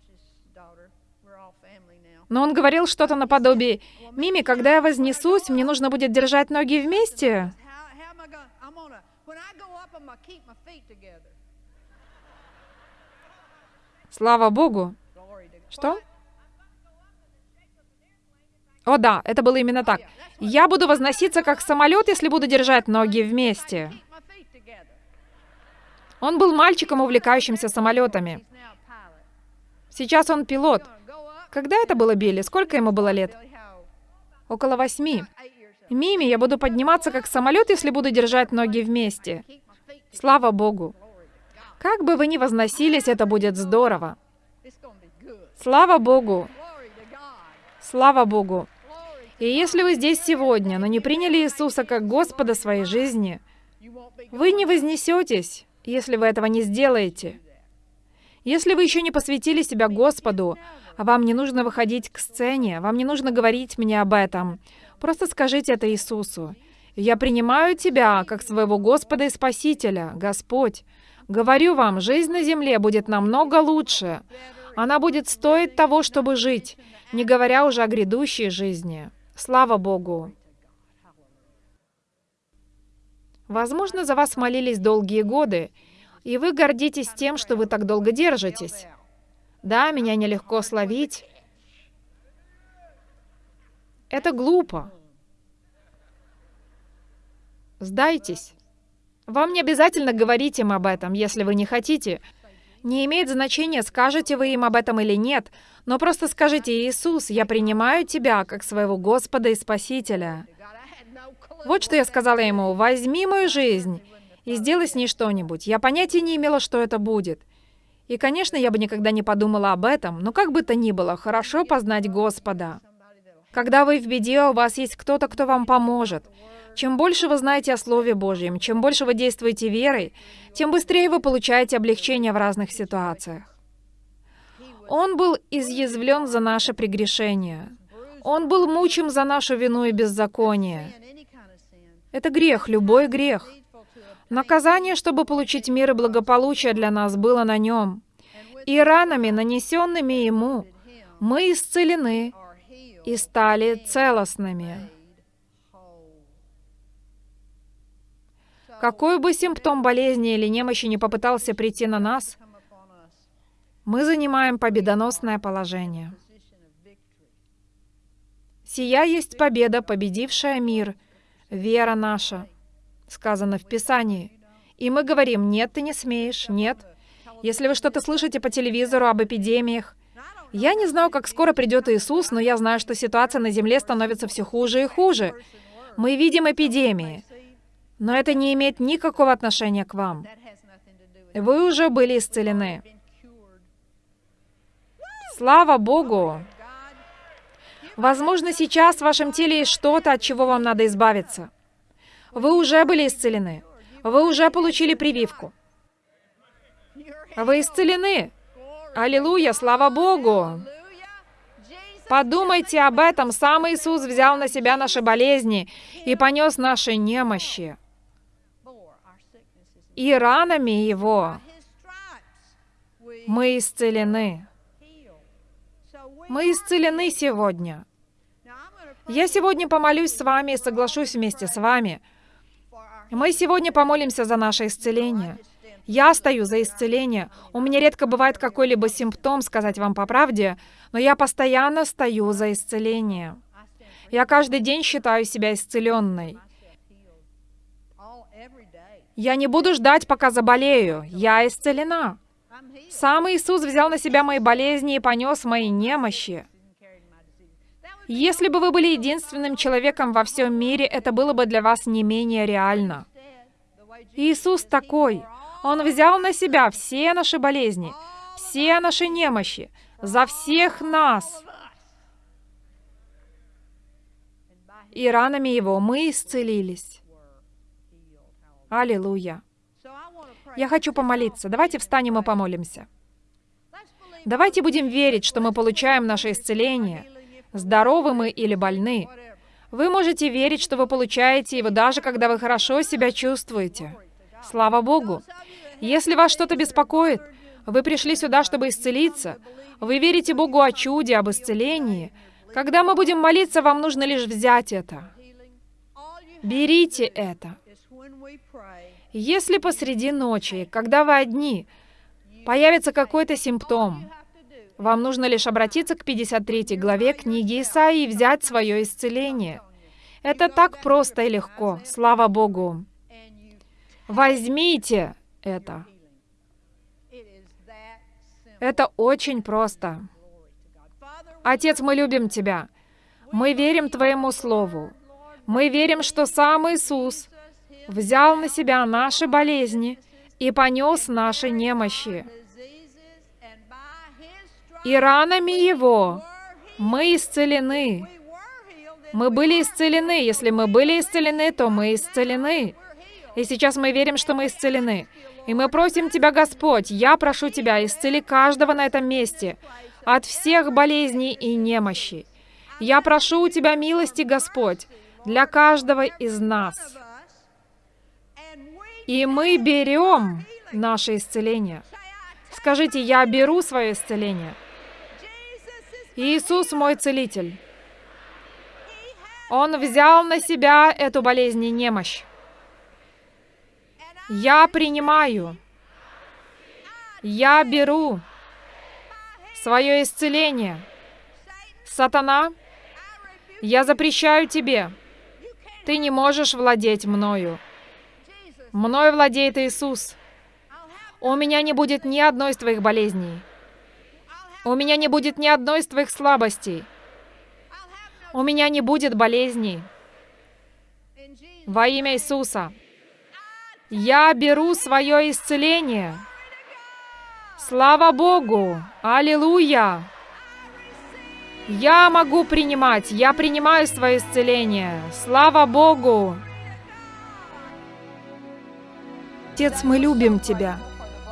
Но он говорил что-то наподобие, «Мими, когда я вознесусь, мне нужно будет держать ноги вместе». Слава Богу. Что? О да, это было именно так. Я буду возноситься как самолет, если буду держать ноги вместе. Он был мальчиком, увлекающимся самолетами. Сейчас он пилот. Когда это было Билли? Сколько ему было лет? Около восьми. Мими, я буду подниматься как самолет, если буду держать ноги вместе. Слава Богу. Как бы вы ни возносились, это будет здорово. Слава Богу. Слава Богу. И если вы здесь сегодня, но не приняли Иисуса как Господа своей жизни, вы не вознесетесь, если вы этого не сделаете. Если вы еще не посвятили себя Господу, а вам не нужно выходить к сцене, вам не нужно говорить мне об этом, просто скажите это Иисусу. «Я принимаю Тебя как своего Господа и Спасителя, Господь. Говорю вам, жизнь на земле будет намного лучше. Она будет стоить того, чтобы жить, не говоря уже о грядущей жизни. Слава Богу!» Возможно, за вас молились долгие годы, и вы гордитесь тем, что вы так долго держитесь. Да, меня нелегко словить. Это глупо. Сдайтесь. Вам не обязательно говорить им об этом, если вы не хотите. Не имеет значения, скажете вы им об этом или нет, но просто скажите, «Иисус, я принимаю Тебя как своего Господа и Спасителя». Вот что я сказала ему, «Возьми мою жизнь и сделай с ней что-нибудь. Я понятия не имела, что это будет. И, конечно, я бы никогда не подумала об этом, но как бы то ни было, хорошо познать Господа. Когда вы в беде, у вас есть кто-то, кто вам поможет. Чем больше вы знаете о Слове Божьем, чем больше вы действуете верой, тем быстрее вы получаете облегчение в разных ситуациях. Он был изъязвлен за наше прегрешение. Он был мучим за нашу вину и беззаконие. Это грех, любой грех. Наказание, чтобы получить мир и благополучие для нас, было на нем. И ранами, нанесенными ему, мы исцелены и стали целостными. Какой бы симптом болезни или немощи не попытался прийти на нас, мы занимаем победоносное положение. «Сия есть победа, победившая мир, вера наша», сказано в Писании. И мы говорим, нет, ты не смеешь, нет. Если вы что-то слышите по телевизору об эпидемиях, я не знаю, как скоро придет Иисус, но я знаю, что ситуация на Земле становится все хуже и хуже. Мы видим эпидемии, но это не имеет никакого отношения к вам. Вы уже были исцелены. Слава Богу! Возможно, сейчас в вашем теле есть что-то, от чего вам надо избавиться. Вы уже были исцелены. Вы уже получили прививку. Вы исцелены. Аллилуйя, слава Богу! Подумайте об этом. Сам Иисус взял на себя наши болезни и понес наши немощи. И ранами Его мы исцелены. Мы исцелены сегодня. Я сегодня помолюсь с вами и соглашусь вместе с вами. Мы сегодня помолимся за наше исцеление. Я стою за исцеление. У меня редко бывает какой-либо симптом, сказать вам по правде, но я постоянно стою за исцеление. Я каждый день считаю себя исцеленной. Я не буду ждать, пока заболею. Я исцелена. Сам Иисус взял на себя мои болезни и понес мои немощи. Если бы вы были единственным человеком во всем мире, это было бы для вас не менее реально. Иисус такой. Он взял на себя все наши болезни, все наши немощи, за всех нас. И ранами Его мы исцелились. Аллилуйя. Я хочу помолиться. Давайте встанем и помолимся. Давайте будем верить, что мы получаем наше исцеление, здоровы мы или больны. Вы можете верить, что вы получаете его даже когда вы хорошо себя чувствуете. Слава Богу! Если вас что-то беспокоит, вы пришли сюда, чтобы исцелиться, вы верите Богу о чуде, об исцелении. Когда мы будем молиться, вам нужно лишь взять это. Берите это. Если посреди ночи, когда вы одни, появится какой-то симптом, вам нужно лишь обратиться к 53 главе книги Исаии и взять свое исцеление. Это так просто и легко, слава Богу. Возьмите это. Это очень просто. Отец, мы любим Тебя. Мы верим Твоему Слову. Мы верим, что сам Иисус взял на себя наши болезни и понес наши немощи. И ранами Его мы исцелены. Мы были исцелены. Если мы были исцелены, то мы исцелены. И сейчас мы верим, что мы исцелены. И мы просим Тебя, Господь, я прошу Тебя, исцели каждого на этом месте от всех болезней и немощи. Я прошу у Тебя милости, Господь, для каждого из нас. И мы берем наше исцеление. Скажите, я беру свое исцеление. Иисус мой целитель. Он взял на себя эту болезнь и немощь. Я принимаю. Я беру свое исцеление. Сатана, я запрещаю тебе. Ты не можешь владеть мною. Мною владеет Иисус. У меня не будет ни одной из твоих болезней. У меня не будет ни одной из твоих слабостей. У меня не будет болезней. Во имя Иисуса. Я беру свое исцеление. Слава Богу! Аллилуйя! Я могу принимать, я принимаю свое исцеление. Слава Богу! Отец, мы любим Тебя.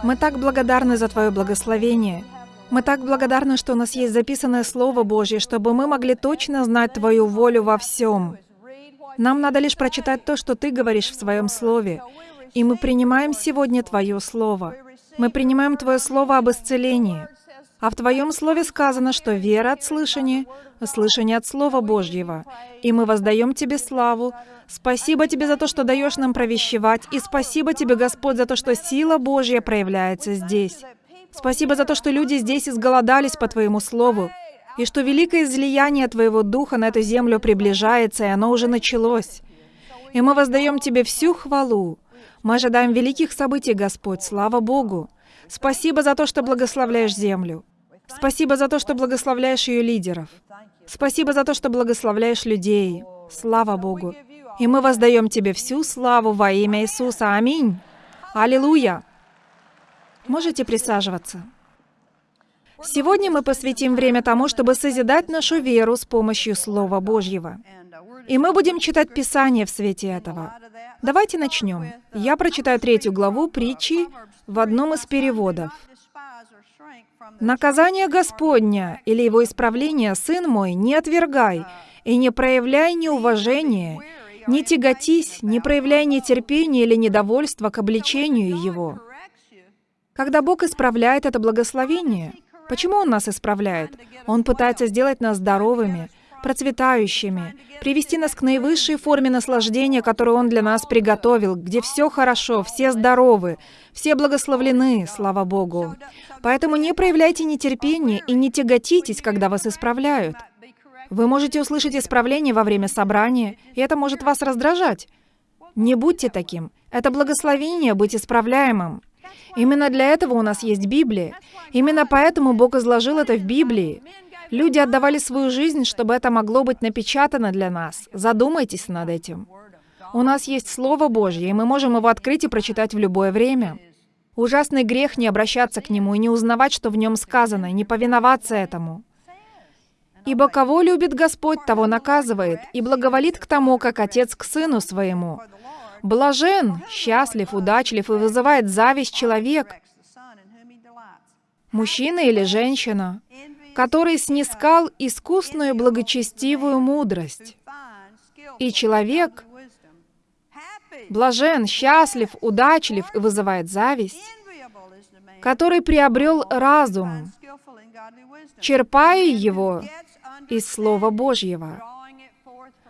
Мы так благодарны за Твое благословение. Мы так благодарны, что у нас есть записанное Слово Божье, чтобы мы могли точно знать Твою волю во всем. Нам надо лишь прочитать то, что Ты говоришь в Своем Слове. И мы принимаем сегодня Твое Слово. Мы принимаем Твое Слово об исцелении. А в Твоем Слове сказано, что вера от слышания, слышание от Слова Божьего. И мы воздаем Тебе славу. Спасибо Тебе за то, что даешь нам провещевать. И спасибо Тебе, Господь, за то, что сила Божья проявляется здесь. Спасибо за то, что люди здесь изголодались по Твоему Слову, и что великое излияние Твоего Духа на эту землю приближается, и оно уже началось. И мы воздаем Тебе всю хвалу. Мы ожидаем великих событий, Господь, слава Богу. Спасибо за то, что благословляешь землю. Спасибо за то, что благословляешь ее лидеров. Спасибо за то, что благословляешь людей. Слава Богу. И мы воздаем Тебе всю славу во имя Иисуса. Аминь. Аллилуйя. Можете присаживаться. Сегодня мы посвятим время тому, чтобы созидать нашу веру с помощью Слова Божьего. И мы будем читать Писание в свете этого. Давайте начнем. Я прочитаю третью главу притчи в одном из переводов. «Наказание Господня или его исправление, сын мой, не отвергай, и не проявляй неуважения, не тяготись, не проявляй нетерпения или недовольства к обличению его». Когда Бог исправляет это благословение, почему Он нас исправляет? Он пытается сделать нас здоровыми, процветающими, привести нас к наивысшей форме наслаждения, которую Он для нас приготовил, где все хорошо, все здоровы, все благословлены, слава Богу. Поэтому не проявляйте нетерпения и не тяготитесь, когда вас исправляют. Вы можете услышать исправление во время собрания, и это может вас раздражать. Не будьте таким. Это благословение быть исправляемым. Именно для этого у нас есть Библия. Именно поэтому Бог изложил это в Библии. Люди отдавали свою жизнь, чтобы это могло быть напечатано для нас. Задумайтесь над этим. У нас есть Слово Божье, и мы можем его открыть и прочитать в любое время. Ужасный грех не обращаться к нему и не узнавать, что в нем сказано, и не повиноваться этому. «Ибо кого любит Господь, того наказывает, и благоволит к тому, как отец к сыну своему. Блажен, счастлив, удачлив и вызывает зависть человек, мужчина или женщина, который снискал искусную благочестивую мудрость. И человек блажен, счастлив, удачлив и вызывает зависть, который приобрел разум, черпая его из Слова Божьего.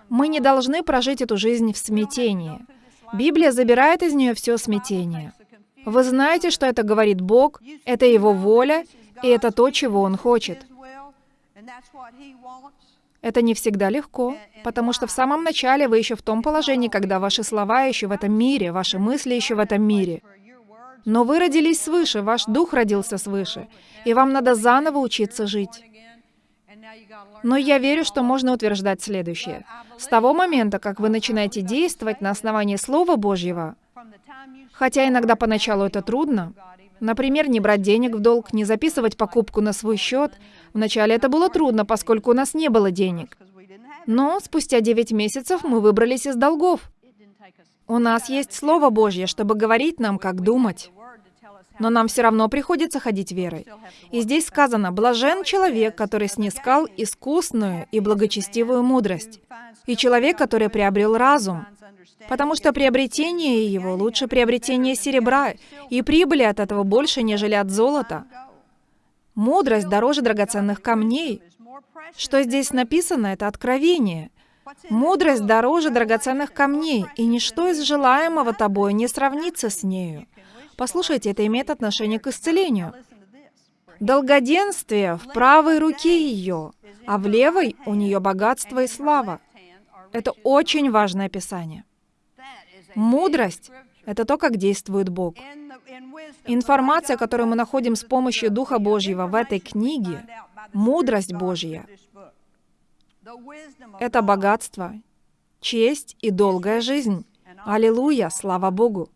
Мы не должны прожить эту жизнь в смятении. Библия забирает из нее все смятение. Вы знаете, что это говорит Бог, это Его воля, и это то, чего Он хочет. Это не всегда легко, потому что в самом начале вы еще в том положении, когда ваши слова еще в этом мире, ваши мысли еще в этом мире. Но вы родились свыше, ваш дух родился свыше, и вам надо заново учиться жить. Но я верю, что можно утверждать следующее. С того момента, как вы начинаете действовать на основании Слова Божьего, хотя иногда поначалу это трудно, например, не брать денег в долг, не записывать покупку на свой счет, вначале это было трудно, поскольку у нас не было денег. Но спустя 9 месяцев мы выбрались из долгов. У нас есть Слово Божье, чтобы говорить нам, как думать но нам все равно приходится ходить верой. И здесь сказано, «Блажен человек, который снискал искусную и благочестивую мудрость, и человек, который приобрел разум, потому что приобретение его лучше приобретения серебра, и прибыли от этого больше, нежели от золота. Мудрость дороже драгоценных камней. Что здесь написано, это откровение. Мудрость дороже драгоценных камней, и ничто из желаемого тобой не сравнится с нею. Послушайте, это имеет отношение к исцелению. Долгоденствие в правой руке ее, а в левой у нее богатство и слава. Это очень важное описание. Мудрость — это то, как действует Бог. Информация, которую мы находим с помощью Духа Божьего в этой книге, мудрость Божья, это богатство, честь и долгая жизнь. Аллилуйя, слава Богу.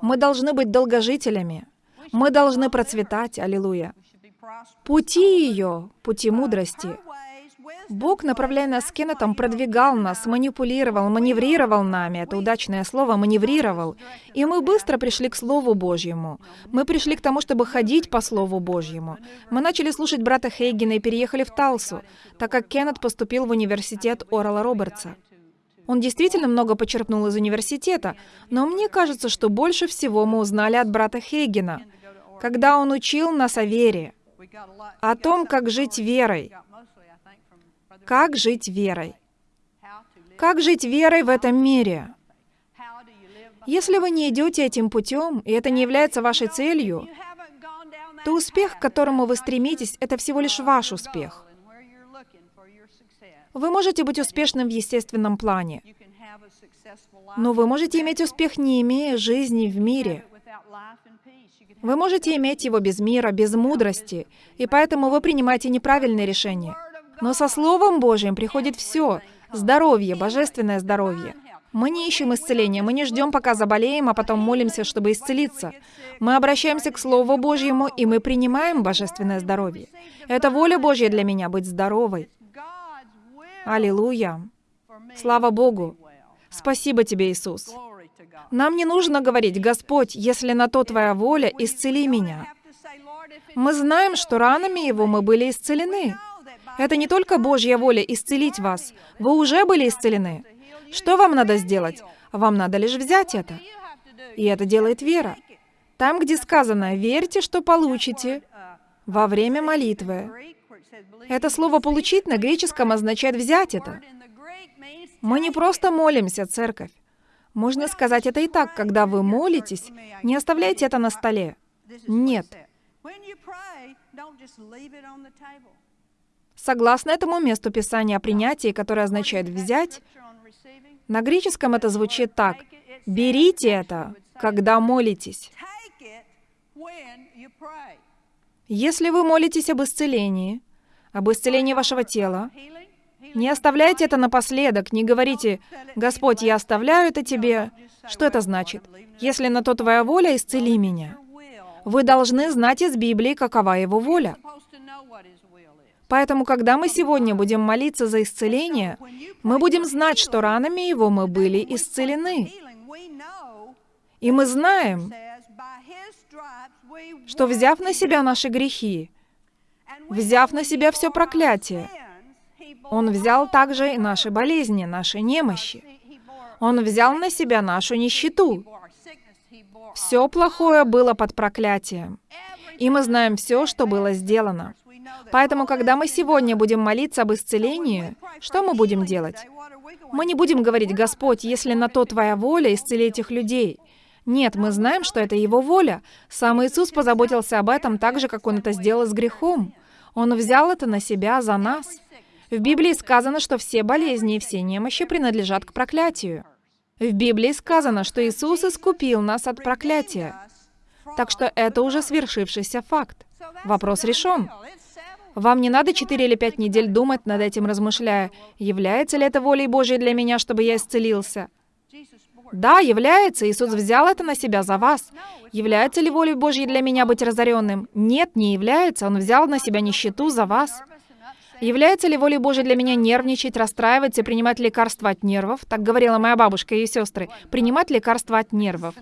Мы должны быть долгожителями. Мы должны процветать, аллилуйя. Пути ее, пути мудрости, Бог, направляя нас с Кеннетом, продвигал нас, манипулировал, маневрировал нами. Это удачное слово «маневрировал». И мы быстро пришли к Слову Божьему. Мы пришли к тому, чтобы ходить по Слову Божьему. Мы начали слушать брата Хейгена и переехали в Талсу, так как Кеннет поступил в университет Орала Робертса. Он действительно много почерпнул из университета, но мне кажется, что больше всего мы узнали от брата Хейгена, когда он учил нас о вере, о том, как жить верой, как жить верой. Как жить верой в этом мире? Если вы не идете этим путем, и это не является вашей целью, то успех, к которому вы стремитесь, это всего лишь ваш успех. Вы можете быть успешным в естественном плане, но вы можете иметь успех, не имея жизни в мире. Вы можете иметь его без мира, без мудрости, и поэтому вы принимаете неправильные решения. Но со Словом Божьим приходит все. Здоровье, божественное здоровье. Мы не ищем исцеления, мы не ждем, пока заболеем, а потом молимся, чтобы исцелиться. Мы обращаемся к Слову Божьему, и мы принимаем божественное здоровье. Это воля Божья для меня — быть здоровой. Аллилуйя. Слава Богу. Спасибо тебе, Иисус. Нам не нужно говорить, «Господь, если на то Твоя воля, исцели меня». Мы знаем, что ранами Его мы были исцелены. Это не только Божья воля исцелить вас. Вы уже были исцелены. Что вам надо сделать? Вам надо лишь взять это. И это делает вера. Там, где сказано «верьте, что получите» во время молитвы. Это слово «получить» на греческом означает «взять это». Мы не просто молимся, церковь. Можно сказать это и так, когда вы молитесь, не оставляйте это на столе. Нет. Согласно этому месту Писания о принятии, которое означает «взять», на греческом это звучит так. «Берите это, когда молитесь». Если вы молитесь об исцелении, об исцелении вашего тела, не оставляйте это напоследок, не говорите, «Господь, я оставляю это Тебе». Что это значит? Если на то Твоя воля, исцели меня. Вы должны знать из Библии, какова Его воля. Поэтому, когда мы сегодня будем молиться за исцеление, мы будем знать, что ранами Его мы были исцелены. И мы знаем, что взяв на себя наши грехи, взяв на себя все проклятие, Он взял также и наши болезни, наши немощи. Он взял на себя нашу нищету. Все плохое было под проклятием. И мы знаем все, что было сделано. Поэтому, когда мы сегодня будем молиться об исцелении, что мы будем делать? Мы не будем говорить, «Господь, если на то Твоя воля, исцели этих людей». Нет, мы знаем, что это Его воля. Сам Иисус позаботился об этом так же, как Он это сделал с грехом. Он взял это на себя за нас. В Библии сказано, что все болезни и все немощи принадлежат к проклятию. В Библии сказано, что Иисус искупил нас от проклятия. Так что это уже свершившийся факт. Вопрос решен. Вам не надо 4 или 5 недель думать над этим, размышляя, является ли это волей Божьей для меня, чтобы я исцелился. Да, является. Иисус взял это на себя за вас. Является ли волей Божьей для меня быть разоренным? Нет, не является. Он взял на себя нищету за вас. Является ли волей Божьей для меня нервничать, расстраиваться и принимать лекарства от нервов? Так говорила моя бабушка и сестры. Принимать лекарства от нервов.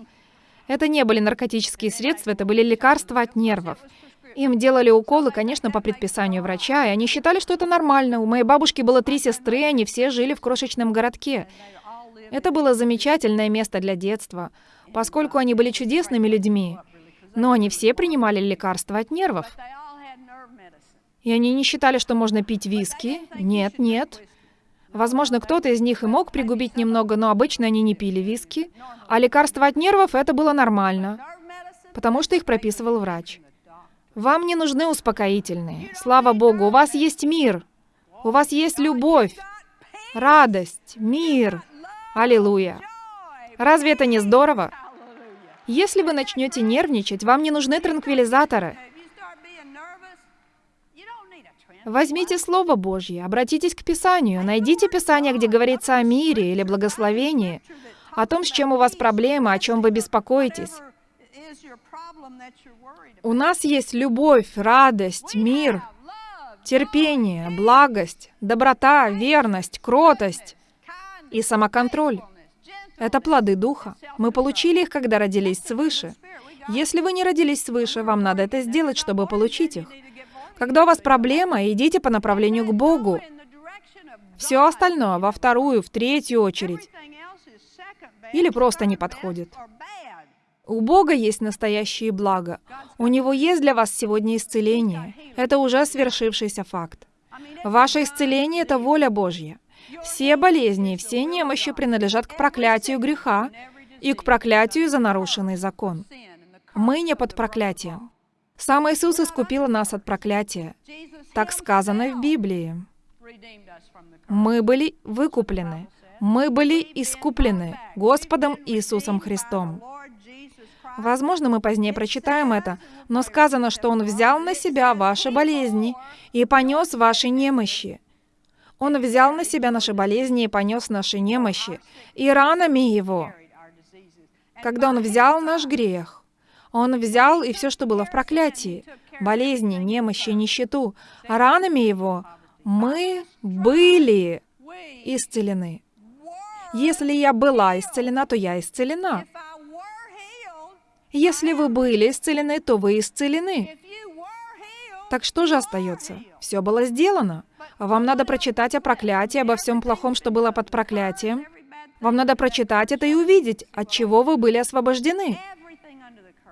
Это не были наркотические средства, это были лекарства от нервов. Им делали уколы, конечно, по предписанию врача, и они считали, что это нормально. У моей бабушки было три сестры, они все жили в крошечном городке. Это было замечательное место для детства, поскольку они были чудесными людьми. Но они все принимали лекарства от нервов. И они не считали, что можно пить виски. Нет, нет. Возможно, кто-то из них и мог пригубить немного, но обычно они не пили виски. А лекарства от нервов — это было нормально, потому что их прописывал врач. Вам не нужны успокоительные. Слава Богу, у вас есть мир. У вас есть любовь, радость, мир. Аллилуйя. Разве это не здорово? Если вы начнете нервничать, вам не нужны транквилизаторы. Возьмите Слово Божье, обратитесь к Писанию, найдите Писание, где говорится о мире или благословении, о том, с чем у вас проблемы, о чем вы беспокоитесь. У нас есть любовь, радость, мир, терпение, благость, доброта, верность, кротость и самоконтроль. Это плоды Духа. Мы получили их, когда родились свыше. Если вы не родились свыше, вам надо это сделать, чтобы получить их. Когда у вас проблема, идите по направлению к Богу. Все остальное во вторую, в третью очередь. Или просто не подходит. У Бога есть настоящие блага. У Него есть для вас сегодня исцеление. Это уже свершившийся факт. Ваше исцеление — это воля Божья. Все болезни, все немощи принадлежат к проклятию греха и к проклятию за нарушенный закон. Мы не под проклятием. Сам Иисус искупил нас от проклятия. Так сказано в Библии. Мы были выкуплены. Мы были искуплены Господом Иисусом Христом. Возможно, мы позднее прочитаем это, но сказано, что Он взял на себя ваши болезни и понес ваши немощи. Он взял на себя наши болезни и понес наши немощи, и ранами Его. Когда Он взял наш грех, Он взял и все, что было в проклятии, болезни, немощи, нищету, ранами Его мы были исцелены. Если я была исцелена, то я исцелена. Если вы были исцелены, то вы исцелены. Так что же остается? Все было сделано. Вам надо прочитать о проклятии, обо всем плохом, что было под проклятием. Вам надо прочитать это и увидеть, от чего вы были освобождены.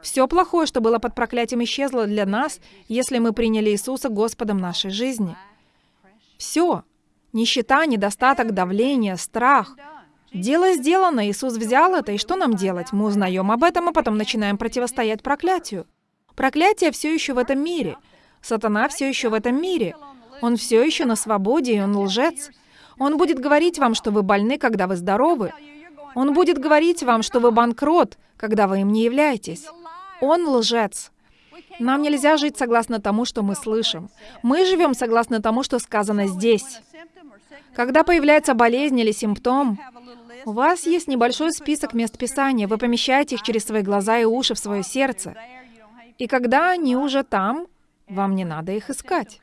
Все плохое, что было под проклятием, исчезло для нас, если мы приняли Иисуса Господом нашей жизни. Все. Нищета, недостаток, давление, страх — Дело сделано, Иисус взял это, и что нам делать? Мы узнаем об этом, а потом начинаем противостоять проклятию. Проклятие все еще в этом мире. Сатана все еще в этом мире. Он все еще на свободе, и он лжец. Он будет говорить вам, что вы больны, когда вы здоровы. Он будет говорить вам, что вы банкрот, когда вы им не являетесь. Он лжец. Нам нельзя жить согласно тому, что мы слышим. Мы живем согласно тому, что сказано здесь. Когда появляется болезнь или симптом, у вас есть небольшой список мест Писания. Вы помещаете их через свои глаза и уши в свое сердце. И когда они уже там, вам не надо их искать.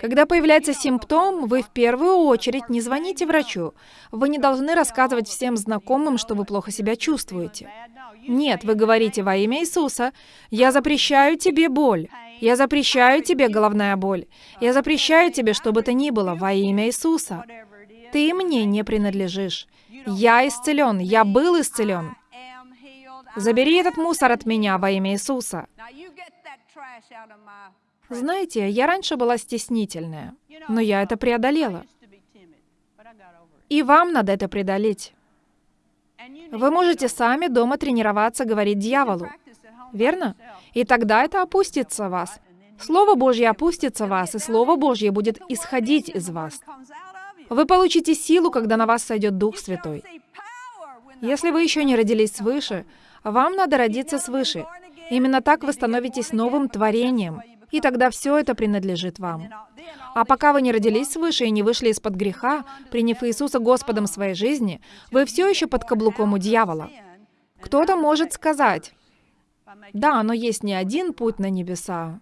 Когда появляется симптом, вы в первую очередь не звоните врачу. Вы не должны рассказывать всем знакомым, что вы плохо себя чувствуете. Нет, вы говорите во имя Иисуса, «Я запрещаю тебе боль. Я запрещаю тебе головная боль. Я запрещаю тебе, что бы то ни было, во имя Иисуса. Ты мне не принадлежишь. Я исцелен, я был исцелен. Забери этот мусор от меня во имя Иисуса. Знаете, я раньше была стеснительная, но я это преодолела. И вам надо это преодолеть. Вы можете сами дома тренироваться говорить дьяволу. Верно? И тогда это опустится в вас. Слово Божье опустится вас, и Слово Божье будет исходить из вас. Вы получите силу, когда на вас сойдет Дух Святой. Если вы еще не родились свыше, вам надо родиться свыше. Именно так вы становитесь новым творением, и тогда все это принадлежит вам. А пока вы не родились свыше и не вышли из-под греха, приняв Иисуса Господом своей жизни, вы все еще под каблуком у дьявола. Кто-то может сказать, да, но есть не один путь на небеса.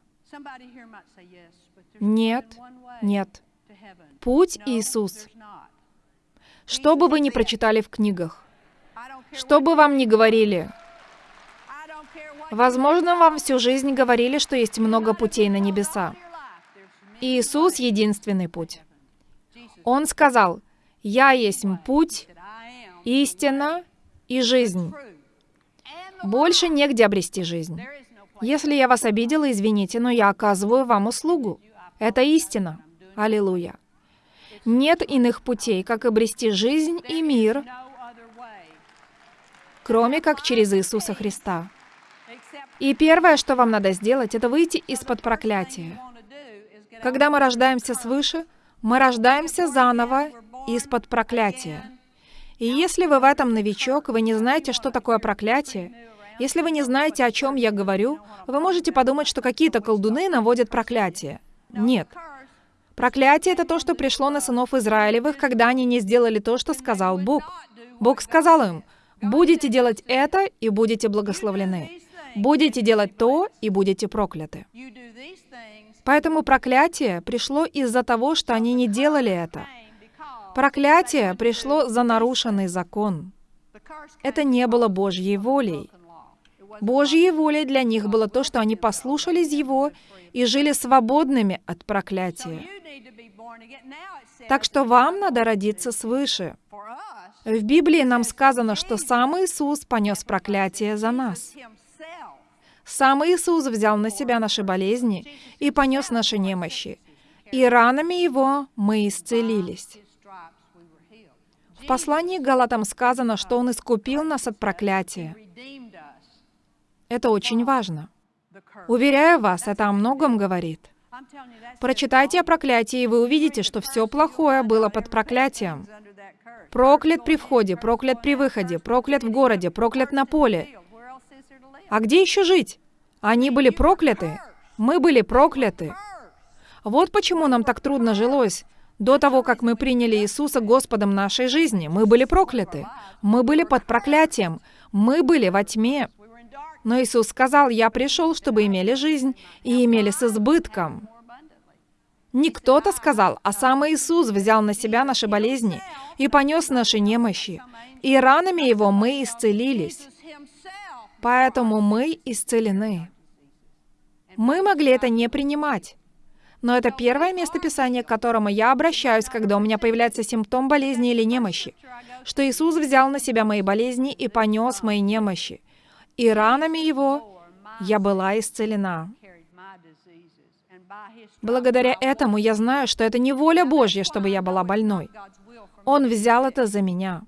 Нет, нет. Путь Иисус. Что бы вы ни прочитали в книгах, что бы вам ни говорили, возможно, вам всю жизнь говорили, что есть много путей на небеса. Иисус — единственный путь. Он сказал, «Я есть путь, истина и жизнь». Больше негде обрести жизнь. Если я вас обидела, извините, но я оказываю вам услугу. Это истина. Аллилуйя. Нет иных путей, как обрести жизнь и мир, кроме как через Иисуса Христа. И первое, что вам надо сделать, это выйти из-под проклятия. Когда мы рождаемся свыше, мы рождаемся заново из-под проклятия. И если вы в этом новичок, вы не знаете, что такое проклятие, если вы не знаете, о чем я говорю, вы можете подумать, что какие-то колдуны наводят проклятие. Нет. Проклятие — это то, что пришло на сынов Израилевых, когда они не сделали то, что сказал Бог. Бог сказал им, «Будете делать это, и будете благословлены. Будете делать то, и будете прокляты». Поэтому проклятие пришло из-за того, что они не делали это. Проклятие пришло за нарушенный закон. Это не было Божьей волей. Божьей волей для них было то, что они послушались Его и жили свободными от проклятия. Так что вам надо родиться свыше. В Библии нам сказано, что сам Иисус понес проклятие за нас. Сам Иисус взял на себя наши болезни и понес наши немощи. И ранами Его мы исцелились. В послании к Галатам сказано, что Он искупил нас от проклятия. Это очень важно. Уверяю вас, это о многом говорит. Прочитайте о проклятии, и вы увидите, что все плохое было под проклятием. Проклят при входе, проклят при выходе, проклят в городе, проклят на поле. А где еще жить? Они были прокляты. Мы были прокляты. Вот почему нам так трудно жилось. До того, как мы приняли Иисуса Господом нашей жизни, мы были прокляты. Мы были под проклятием. Мы были во тьме. Но Иисус сказал, «Я пришел, чтобы имели жизнь и имели с избытком». Не кто-то сказал, а сам Иисус взял на себя наши болезни и понес наши немощи. И ранами Его мы исцелились. Поэтому мы исцелены. Мы могли это не принимать. Но это первое место Писания, к которому я обращаюсь, когда у меня появляется симптом болезни или немощи, что Иисус взял на себя мои болезни и понес мои немощи. И ранами Его я была исцелена. Благодаря этому я знаю, что это не воля Божья, чтобы я была больной. Он взял это за меня.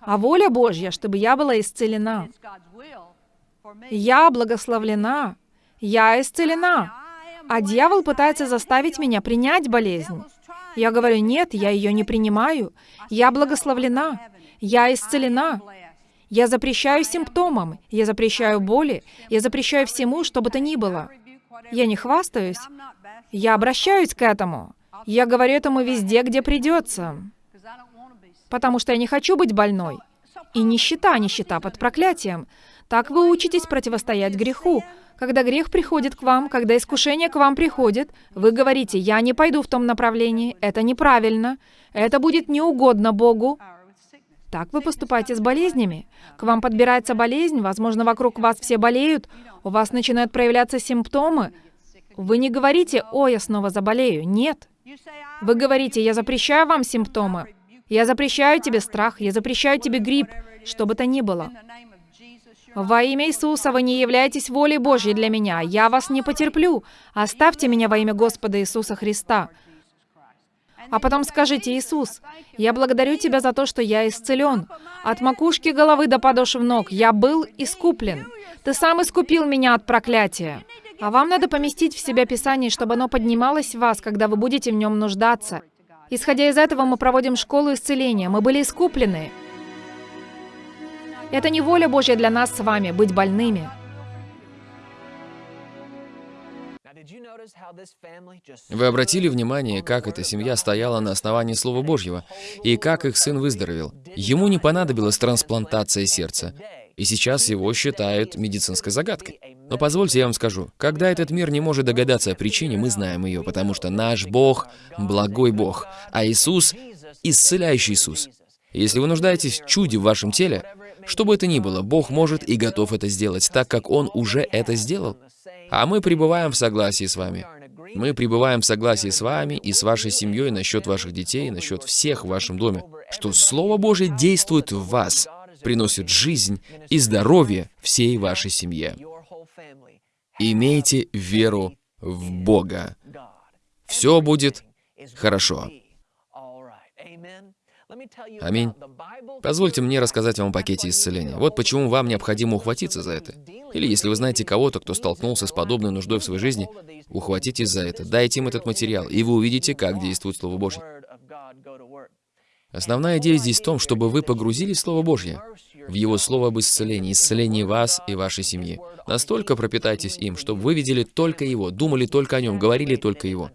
А воля Божья, чтобы я была исцелена. Я благословлена. Я исцелена. А дьявол пытается заставить меня принять болезнь. Я говорю, нет, я ее не принимаю. Я благословлена. Я исцелена. Я запрещаю симптомам. Я запрещаю боли. Я запрещаю всему, что бы то ни было. Я не хвастаюсь. Я обращаюсь к этому. Я говорю этому везде, где придется. Потому что я не хочу быть больной. И нищета, нищета под проклятием. Так вы учитесь противостоять греху. Когда грех приходит к вам, когда искушение к вам приходит, вы говорите, я не пойду в том направлении, это неправильно, это будет неугодно Богу. Так вы поступаете с болезнями. К вам подбирается болезнь, возможно, вокруг вас все болеют, у вас начинают проявляться симптомы. Вы не говорите, о, я снова заболею. Нет. Вы говорите, я запрещаю вам симптомы. Я запрещаю тебе страх, я запрещаю тебе грипп, что бы то ни было. Во имя Иисуса вы не являетесь волей Божьей для меня. Я вас не потерплю. Оставьте меня во имя Господа Иисуса Христа. А потом скажите, Иисус, я благодарю Тебя за то, что я исцелен. От макушки головы до подошв ног я был искуплен. Ты сам искупил меня от проклятия. А вам надо поместить в себя Писание, чтобы оно поднималось в вас, когда вы будете в нем нуждаться. Исходя из этого, мы проводим школу исцеления. Мы были искуплены. Это не воля Божья для нас с вами быть больными. Вы обратили внимание, как эта семья стояла на основании Слова Божьего, и как их сын выздоровел. Ему не понадобилась трансплантация сердца, и сейчас его считают медицинской загадкой. Но позвольте я вам скажу, когда этот мир не может догадаться о причине, мы знаем ее, потому что наш Бог — благой Бог, а Иисус — исцеляющий Иисус. Если вы нуждаетесь в чуде в вашем теле, что бы это ни было, Бог может и готов это сделать, так как Он уже это сделал. А мы пребываем в согласии с вами. Мы пребываем в согласии с вами и с вашей семьей насчет ваших детей, насчет всех в вашем доме, что Слово Божие действует в вас, приносит жизнь и здоровье всей вашей семье. Имейте веру в Бога. Все будет хорошо. Аминь. Позвольте мне рассказать вам о пакете исцеления. Вот почему вам необходимо ухватиться за это. Или если вы знаете кого-то, кто столкнулся с подобной нуждой в своей жизни, ухватитесь за это, дайте им этот материал, и вы увидите, как действует Слово Божье. Основная идея здесь в том, чтобы вы погрузились в Слово Божье, в Его Слово об исцелении, исцелении вас и вашей семьи. Настолько пропитайтесь им, чтобы вы видели только Его, думали только о Нем, говорили только Его.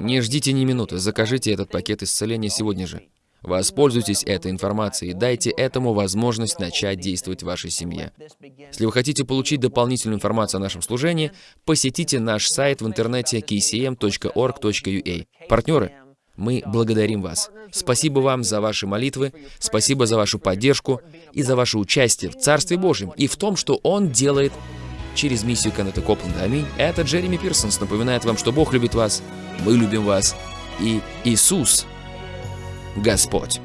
Не ждите ни минуты, закажите этот пакет исцеления сегодня же. Воспользуйтесь этой информацией, дайте этому возможность начать действовать в вашей семье. Если вы хотите получить дополнительную информацию о нашем служении, посетите наш сайт в интернете kcm.org.ua. Партнеры, мы благодарим вас. Спасибо вам за ваши молитвы, спасибо за вашу поддержку и за ваше участие в Царстве Божьем и в том, что Он делает через миссию Кеннета Копленда. Аминь. Это Джереми Пирсонс напоминает вам, что Бог любит вас, мы любим вас, и Иисус Господь.